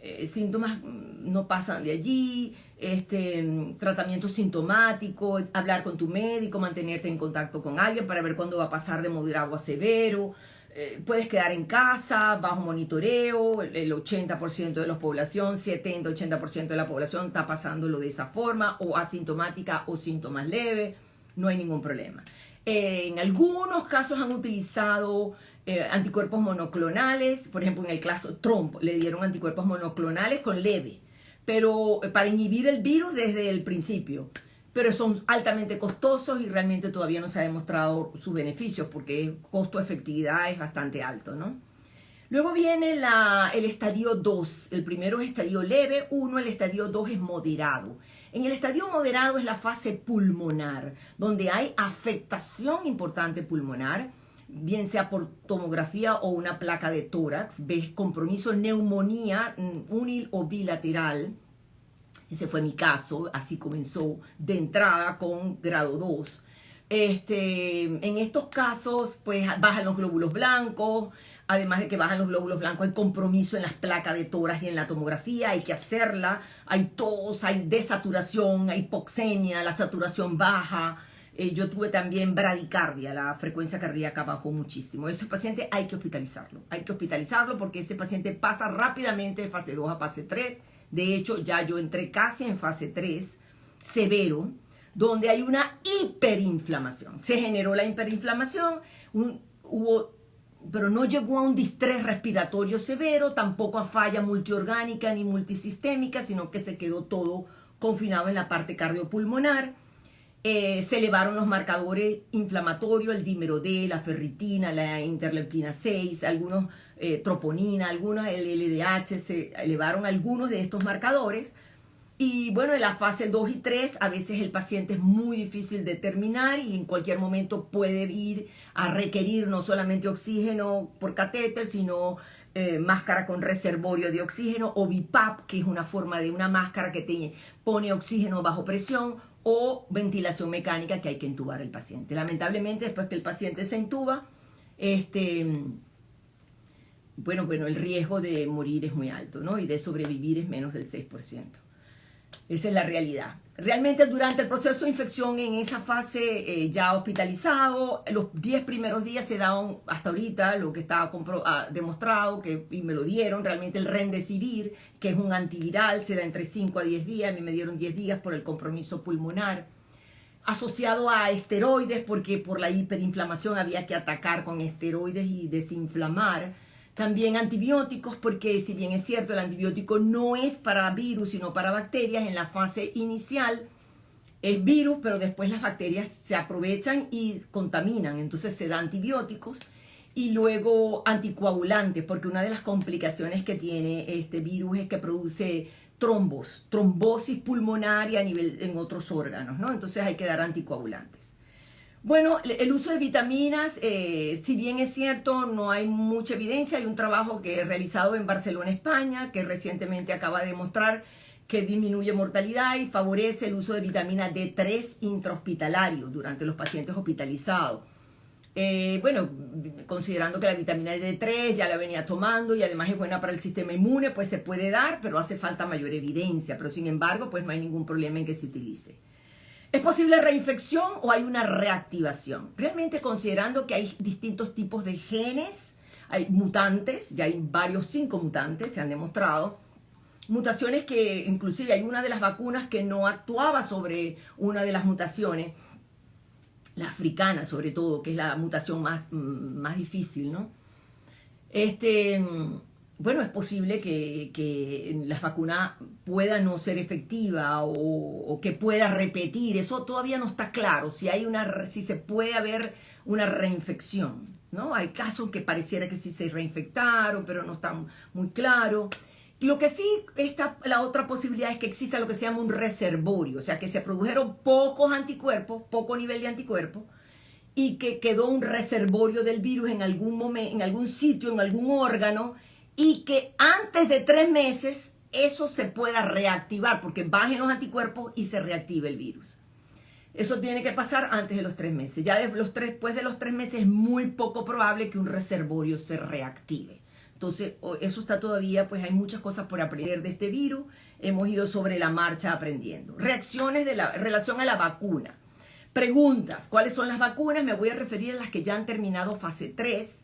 eh, síntomas no pasan de allí, este, tratamiento sintomático, hablar con tu médico, mantenerte en contacto con alguien para ver cuándo va a pasar de moderado a severo. Eh, puedes quedar en casa, bajo monitoreo, el 80% de la población, 70-80% de la población está pasándolo de esa forma, o asintomática o síntomas leves, no hay ningún problema. en algunos casos han utilizado eh, anticuerpos monoclonales, por ejemplo en el caso Trump le dieron anticuerpos monoclonales con leve, pero eh, para inhibir el virus desde el principio, pero son altamente costosos y realmente todavía no se ha demostrado sus beneficios porque el costo-efectividad es bastante alto, ¿no? Luego viene la, el estadio 2, el primero es estadio leve, uno, el estadio 2 es moderado. En el estadio moderado es la fase pulmonar, donde hay afectación importante pulmonar, bien sea por tomografía o una placa de tórax, ves compromiso, neumonía unil o bilateral. Ese fue mi caso, así comenzó de entrada con grado 2. Este, en estos casos, pues bajan los glóbulos blancos, además de que bajan los glóbulos blancos, hay compromiso en las placas de tórax y en la tomografía, hay que hacerla, hay tos, hay desaturación, hay hipoxemia, la saturación baja, eh, yo tuve también bradicardia, la frecuencia cardíaca bajó muchísimo. Ese paciente hay que hospitalizarlo. Hay que hospitalizarlo porque ese paciente pasa rápidamente de fase 2 a fase 3. De hecho, ya yo entré casi en fase 3 severo, donde hay una hiperinflamación. Se generó la hiperinflamación, hubo pero no llegó a un distrés respiratorio severo, tampoco a falla multiorgánica ni multisistémica, sino que se quedó todo confinado en la parte cardiopulmonar. Eh, se elevaron los marcadores inflamatorios, el dímero D, la ferritina, la interleuquina 6, algunos eh, troponina, algunos el LDH, se elevaron algunos de estos marcadores. Y bueno, en la fase 2 y 3 a veces el paciente es muy difícil de determinar y en cualquier momento puede ir a requerir no solamente oxígeno por catéter, sino eh, máscara con reservorio de oxígeno o BIPAP, que es una forma de una máscara que pone oxígeno bajo presión o ventilación mecánica que hay que entubar al paciente. Lamentablemente, después que el paciente se intuba, este, bueno, bueno, el riesgo de morir es muy alto, ¿no? Y de sobrevivir es menos del 6%. Esa es la realidad. Realmente durante el proceso de infección, en esa fase eh, ya hospitalizado, los 10 primeros días se daban hasta ahorita lo que estaba ah, demostrado, que, y me lo dieron, realmente el Rendesivir, que es un antiviral, se da entre 5 a 10 días, a mí me dieron 10 días por el compromiso pulmonar, asociado a esteroides, porque por la hiperinflamación había que atacar con esteroides y desinflamar también antibióticos, porque si bien es cierto, el antibiótico no es para virus, sino para bacterias, en la fase inicial es virus, pero después las bacterias se aprovechan y contaminan, entonces se da antibióticos y luego anticoagulantes, porque una de las complicaciones que tiene este virus es que produce trombos, trombosis pulmonaria a nivel en otros órganos, ¿no? Entonces hay que dar anticoagulantes. Bueno, el uso de vitaminas, eh, si bien es cierto, no hay mucha evidencia. Hay un trabajo que he realizado en Barcelona, España, que recientemente acaba de demostrar que disminuye mortalidad y favorece el uso de vitamina D3 intrahospitalario durante los pacientes hospitalizados. Eh, bueno, considerando que la vitamina D3 ya la venía tomando y además es buena para el sistema inmune, pues se puede dar, pero hace falta mayor evidencia. Pero sin embargo, pues no hay ningún problema en que se utilice. ¿Es posible reinfección o hay una reactivación? Realmente considerando que hay distintos tipos de genes, hay mutantes, ya hay varios cinco mutantes, se han demostrado, mutaciones que inclusive hay una de las vacunas que no actuaba sobre una de las mutaciones, la africana sobre todo, que es la mutación más, mm, más difícil, ¿no? Este, bueno, es posible que, que las vacunas puedan no ser efectiva o, que pueda repetir. Eso todavía no está claro, si, hay una, si se puede haber una reinfección. ¿no? Hay casos que pareciera que sí se reinfectaron, pero no está muy claro. Lo que sí está, la otra posibilidad es que exista lo que se llama un reservorio, o sea, que se produjeron pocos anticuerpos, poco nivel de anticuerpos, y que quedó un reservorio del virus en algún momento, en algún sitio, en algún órgano, y que antes de tres meses eso se pueda reactivar, porque bajen los anticuerpos y se reactive el virus. Eso tiene que pasar antes de los tres meses. Ya después de los tres meses es muy poco probable que un reservorio se reactive. Entonces, eso está todavía, pues hay muchas cosas por aprender de este virus. Hemos ido sobre la marcha aprendiendo. Reacciones de la relación a la vacuna. Preguntas, ¿cuáles son las vacunas? Me voy a referir a las que ya han terminado fase 3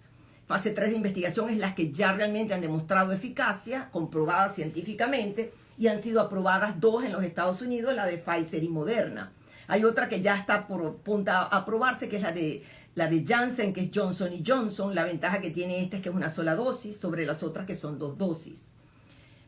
Fase 3 de investigación es las que ya realmente han demostrado eficacia, comprobada científicamente, y han sido aprobadas dos en los Estados Unidos, la de Pfizer y Moderna. Hay otra que ya está por punta a aprobarse, que es la de, la de Janssen, que es Johnson Johnson. La ventaja que tiene esta es que es una sola dosis sobre las otras que son dos dosis.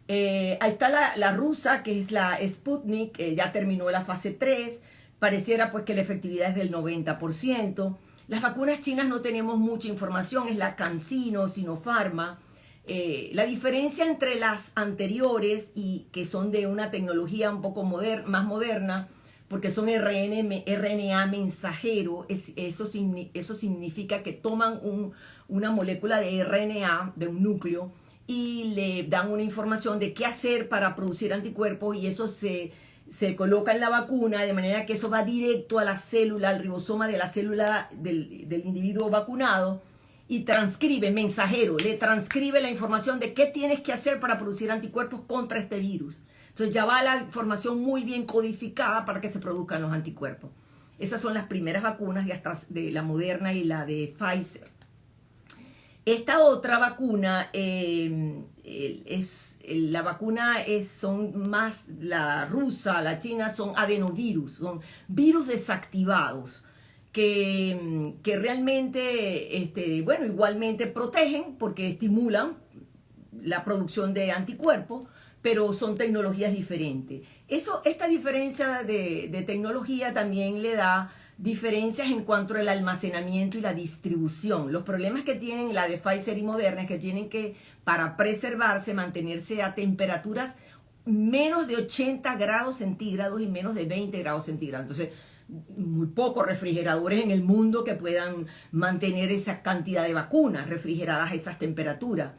Eh, ahí está la, rusa, que es la Sputnik, que ya terminó la fase 3. Pareciera pues que la efectividad es del 90%. Las vacunas chinas no tenemos mucha información, es la CanSino, Sinopharma. Eh, la diferencia entre las anteriores y que son de una tecnología un poco más moderna, porque son RNA mensajero, eso, eso, significa que toman una molécula de RNA, de un núcleo, y le dan una información de qué hacer para producir anticuerpos y eso se se coloca en la vacuna de manera que eso va directo a la célula, al ribosoma de la célula del, individuo vacunado y transcribe, mensajero, le transcribe la información de qué tienes que hacer para producir anticuerpos contra este virus. Entonces ya va la información muy bien codificada para que se produzcan los anticuerpos. Esas son las primeras vacunas de, de la Moderna y la de Pfizer. Esta otra vacuna eh, es la vacuna es, son más la rusa, la china son adenovirus, son virus desactivados que, que realmente, este, bueno, igualmente protegen porque estimulan la producción de anticuerpos, pero son tecnologías diferentes. Eso, esta diferencia de tecnología también le da diferencias en cuanto al almacenamiento y la distribución. Los problemas que tienen la de Pfizer y Moderna es que tienen que, para preservarse, mantenerse a temperaturas menos de 80 grados centígrados y menos de 20 grados centígrados. Entonces, muy pocos refrigeradores en el mundo que puedan mantener esa cantidad de vacunas refrigeradas a esas temperaturas.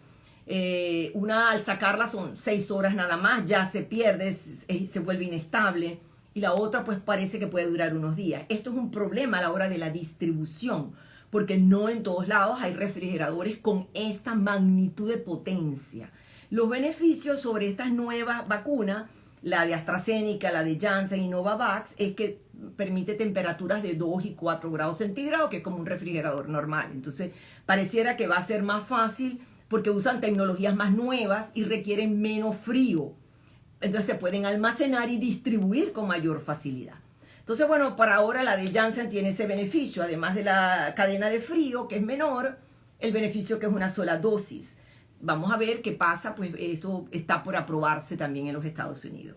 Eh, una al sacarla son seis horas nada más, ya se pierde, se vuelve inestable y la otra pues parece que puede durar unos días. Esto es un problema a la hora de la distribución, porque no en todos lados hay refrigeradores con esta magnitud de potencia. Los beneficios sobre estas nuevas vacunas, la de AstraZeneca, la de Janssen y Novavax, es que permite temperaturas de 2 y 4 grados centígrados, que es como un refrigerador normal. Entonces, pareciera que va a ser más fácil porque usan tecnologías más nuevas y requieren menos frío. Entonces se pueden almacenar y distribuir con mayor facilidad. Entonces, bueno, para ahora la de Janssen tiene ese beneficio, además de la cadena de frío, que es menor, el beneficio que es una sola dosis. Vamos a ver qué pasa, pues esto está por aprobarse también en los Estados Unidos.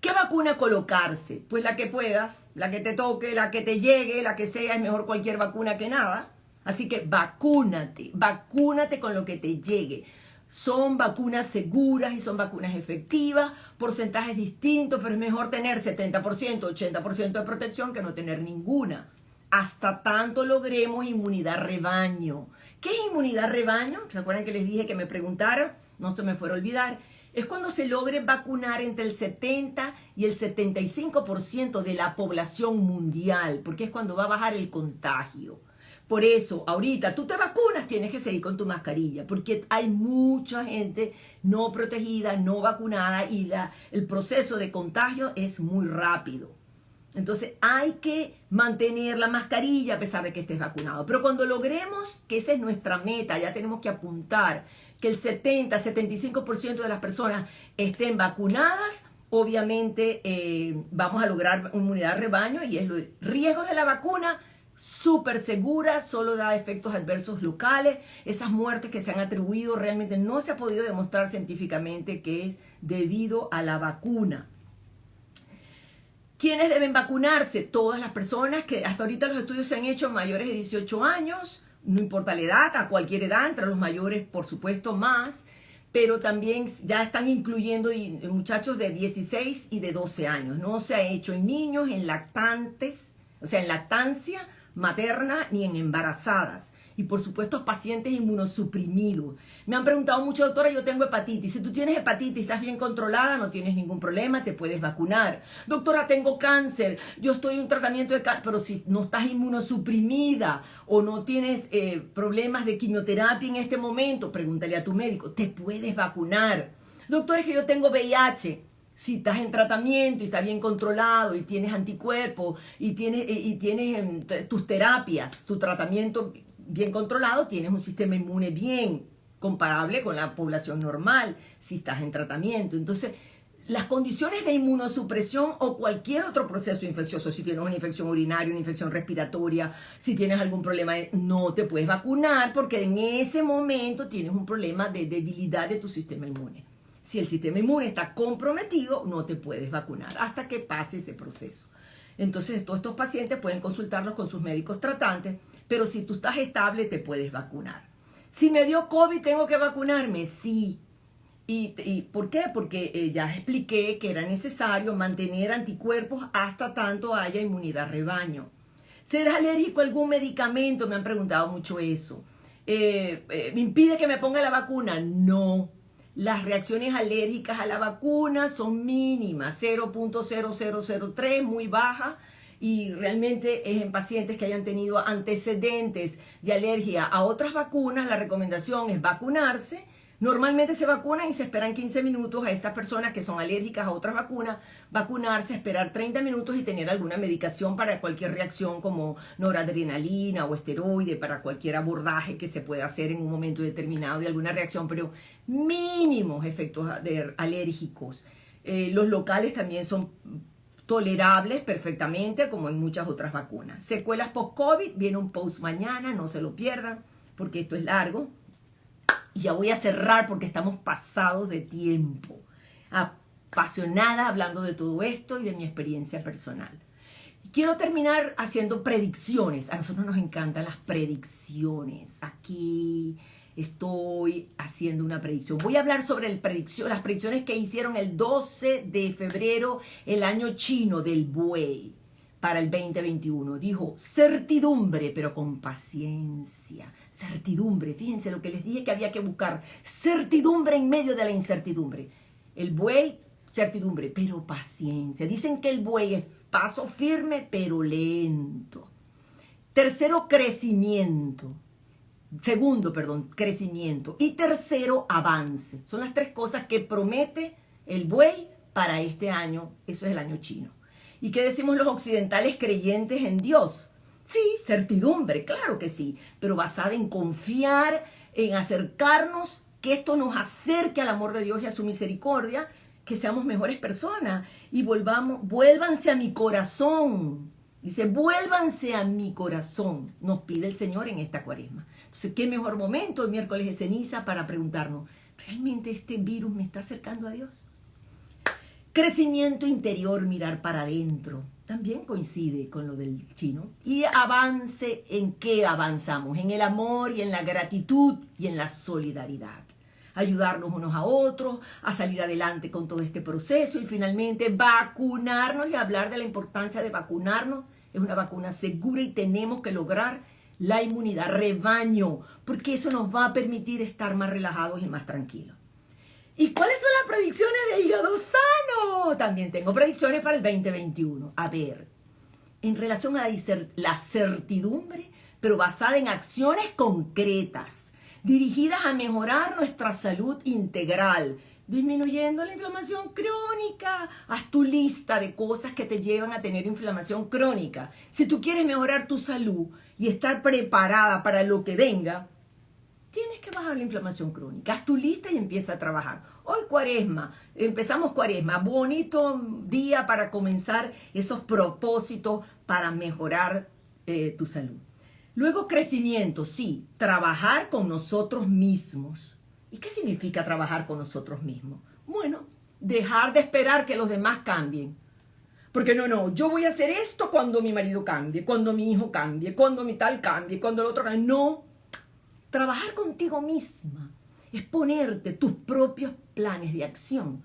¿Qué vacuna colocarse? Pues la que puedas, la que te toque, la que te llegue, la que sea, es mejor cualquier vacuna que nada. Así que vacúnate, vacúnate con lo que te llegue. Son vacunas seguras y son vacunas efectivas, porcentajes distintos, pero es mejor tener 70%, 80% de protección que no tener ninguna. Hasta tanto logremos inmunidad rebaño. ¿Qué es inmunidad rebaño? ¿Se acuerdan que les dije que me preguntaron? No se me fuera a olvidar. Es cuando se logre vacunar entre el 70 y el 75% de la población mundial, porque es cuando va a bajar el contagio. Por eso, ahorita tú te vacunas, tienes que seguir con tu mascarilla, porque hay mucha gente no protegida, no vacunada y la, el proceso de contagio es muy rápido. Entonces hay que mantener la mascarilla a pesar de que estés vacunado. Pero cuando logremos, que esa es nuestra meta, ya tenemos que apuntar que el 70-75% de las personas estén vacunadas, obviamente eh, vamos a lograr inmunidad rebaño y es lo riesgos de la vacuna súper segura, solo da efectos adversos locales. Esas muertes que se han atribuido realmente no se ha podido demostrar científicamente que es debido a la vacuna. ¿Quiénes deben vacunarse? Todas las personas que hasta ahorita los estudios se han hecho mayores de 18 años, no importa la edad, a cualquier edad, entre los mayores por supuesto más, pero también ya están incluyendo muchachos de 16 y de 12 años. No se ha hecho en niños, en lactantes, o sea, en lactancia materna ni en embarazadas. Y por supuesto pacientes inmunosuprimidos. Me han preguntado mucho, doctora, yo tengo hepatitis. Si tú tienes hepatitis, estás bien controlada, no tienes ningún problema, te puedes vacunar. Doctora, tengo cáncer, yo estoy en un tratamiento de cáncer, pero si no estás inmunosuprimida o no tienes eh, problemas de quimioterapia en este momento, pregúntale a tu médico, te puedes vacunar. Doctora, es que yo tengo VIH si estás en tratamiento y está bien controlado y tienes anticuerpos y tienes, y tienes em, tus terapias, tu tratamiento bien controlado, tienes un sistema inmune bien comparable con la población normal si estás en tratamiento. Entonces, las condiciones de inmunosupresión o cualquier otro proceso infeccioso, si tienes una infección urinaria, una infección respiratoria, si tienes algún problema, no te puedes vacunar porque en ese momento tienes un problema de debilidad de tu sistema inmune. Si el sistema inmune está comprometido, no te puedes vacunar hasta que pase ese proceso. Entonces, todos estos pacientes pueden consultarlos con sus médicos tratantes, pero si tú estás estable, te puedes vacunar. Si me dio COVID, ¿tengo que vacunarme? Sí. ¿Y, por qué? Porque eh, ya expliqué que era necesario mantener anticuerpos hasta tanto haya inmunidad rebaño. ¿Serás alérgico a algún medicamento? Me han preguntado mucho eso. Eh, eh, ¿Me impide que me ponga la vacuna? No. Las reacciones alérgicas a la vacuna son mínimas, 0.0003, muy baja, y realmente es en pacientes que hayan tenido antecedentes de alergia a otras vacunas, la recomendación es vacunarse Normalmente se vacunan y se esperan 15 minutos a estas personas que son alérgicas a otras vacunas, vacunarse, esperar 30 minutos y tener alguna medicación para cualquier reacción como noradrenalina o esteroide, para cualquier abordaje que se pueda hacer en un momento determinado de alguna reacción, pero mínimos efectos alérgicos. Eh, los locales también son tolerables perfectamente como en muchas otras vacunas. Secuelas post-COVID, viene un post mañana, no se lo pierdan porque esto es largo. Y ya voy a cerrar porque estamos pasados de tiempo. Apasionada hablando de todo esto y de mi experiencia personal. Quiero terminar haciendo predicciones. A nosotros nos encantan las predicciones. Aquí estoy haciendo una predicción. Voy a hablar sobre el predicción, las predicciones que hicieron el 12 de febrero, el año chino del buey, para el 2021. Dijo certidumbre, pero con paciencia certidumbre. Fíjense lo que les dije que había que buscar. Certidumbre en medio de la incertidumbre. El buey, certidumbre, pero paciencia. Dicen que el buey es paso firme, pero lento. Tercero, crecimiento. Segundo, perdón, crecimiento. Y tercero, avance. Son las tres cosas que promete el buey para este año. Eso es el año chino. ¿Y qué decimos los occidentales creyentes en Dios? Sí, certidumbre, claro que sí, pero basada en confiar, en acercarnos, que esto nos acerque al amor de Dios y a su misericordia, que seamos mejores personas y volvamos, vuélvanse a mi corazón. Dice, vuélvanse a mi corazón, nos pide el Señor en esta cuaresma. Entonces, ¿qué mejor momento el miércoles de ceniza para preguntarnos, ¿realmente este virus me está acercando a Dios? Crecimiento interior, mirar para adentro, también coincide con lo del chino. Y avance, ¿en qué avanzamos? En el amor y en la gratitud y en la solidaridad ayudarnos unos a otros, a salir adelante con todo este proceso y finalmente vacunarnos y hablar de la importancia de vacunarnos. Es una vacuna segura y tenemos que lograr la inmunidad, rebaño, porque eso nos va a permitir estar más relajados y más tranquilos. ¿Y cuáles son las predicciones de hígado sano? También tengo predicciones para el 2021. A ver, en relación a la certidumbre, pero basada en acciones concretas dirigidas a mejorar nuestra salud integral, disminuyendo la inflamación crónica. Haz tu lista de cosas que te llevan a tener inflamación crónica. Si tú quieres mejorar tu salud y estar preparada para lo que venga, tienes que bajar la inflamación crónica. Haz tu lista y empieza a trabajar. Hoy cuaresma, empezamos cuaresma, bonito día para comenzar esos propósitos para mejorar eh, tu salud. Luego crecimiento, sí, trabajar con nosotros mismos. ¿Y qué significa trabajar con nosotros mismos? Bueno, dejar de esperar que los demás cambien. Porque no, no, yo voy a hacer esto cuando mi marido cambie, cuando mi hijo cambie, cuando mi tal cambie, cuando el otro cambie. No, trabajar contigo misma es ponerte tus propios planes de acción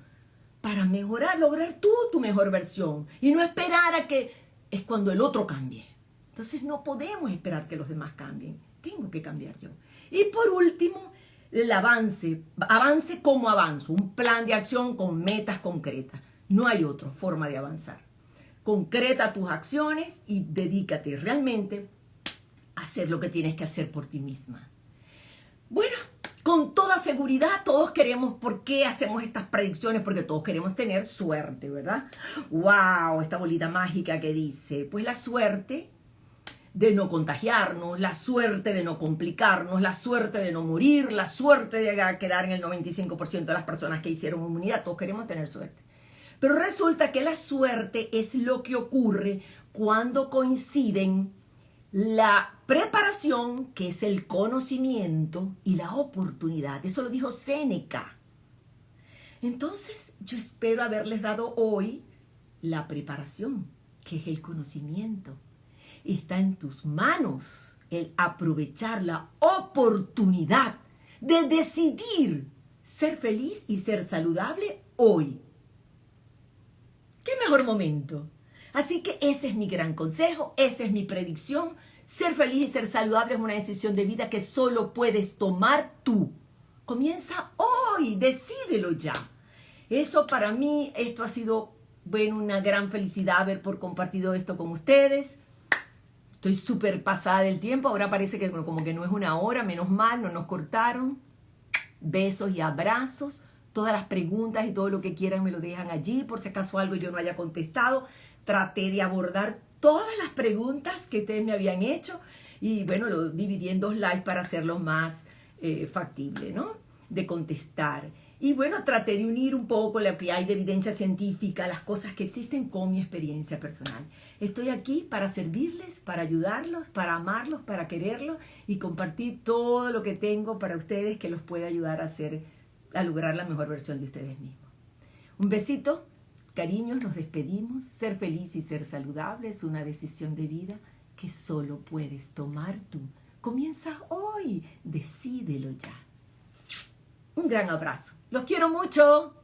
para mejorar, lograr tú tu mejor versión y no esperar a que es cuando el otro cambie. Entonces no podemos esperar que los demás cambien. Tengo que cambiar yo. Y por último, el avance. Avance como avanzo. Un plan de acción con metas concretas. No hay otra forma de avanzar. Concreta tus acciones y dedícate realmente a hacer lo que tienes que hacer por ti misma. Bueno, con toda seguridad todos queremos, ¿por qué hacemos estas predicciones? Porque todos queremos tener suerte, ¿verdad? ¡Wow! Esta bolita mágica que dice, pues la suerte de no contagiarnos, la suerte de no complicarnos, la suerte de no morir, la suerte de quedar en el 95% de las personas que hicieron inmunidad. Todos queremos tener suerte. Pero resulta que la suerte es lo que ocurre cuando coinciden la preparación, que es el conocimiento, y la oportunidad. Eso lo dijo Séneca. Entonces, yo espero haberles dado hoy la preparación, que es el conocimiento está en tus manos el aprovechar la oportunidad de decidir ser feliz y ser saludable hoy. ¿Qué mejor momento? Así que ese es mi gran consejo, esa es mi predicción. Ser feliz y ser saludable es una decisión de vida que solo puedes tomar tú. Comienza hoy, decídelo ya. Eso para mí, esto ha sido, bueno, una gran felicidad haber por compartido esto con ustedes. Estoy súper pasada del tiempo, ahora parece que como que no es una hora, menos mal, no nos cortaron. Besos y abrazos. Todas las preguntas y todo lo que quieran me lo dejan allí, por si acaso algo yo no haya contestado. Traté de abordar todas las preguntas que ustedes me habían hecho y bueno, lo dividí en dos likes para hacerlo más eh, factible, ¿no? De contestar. Y bueno, traté de unir un poco lo que hay de evidencia científica, las cosas que existen con mi experiencia personal. Estoy aquí para servirles, para ayudarlos, para amarlos, para quererlos y compartir todo lo que tengo para ustedes que los pueda ayudar a hacer, a lograr la mejor versión de ustedes mismos. Un besito, cariños, nos despedimos. Ser feliz y ser saludable es una decisión de vida que solo puedes tomar tú. Comienza hoy, decídelo ya. Un gran abrazo. Los quiero mucho.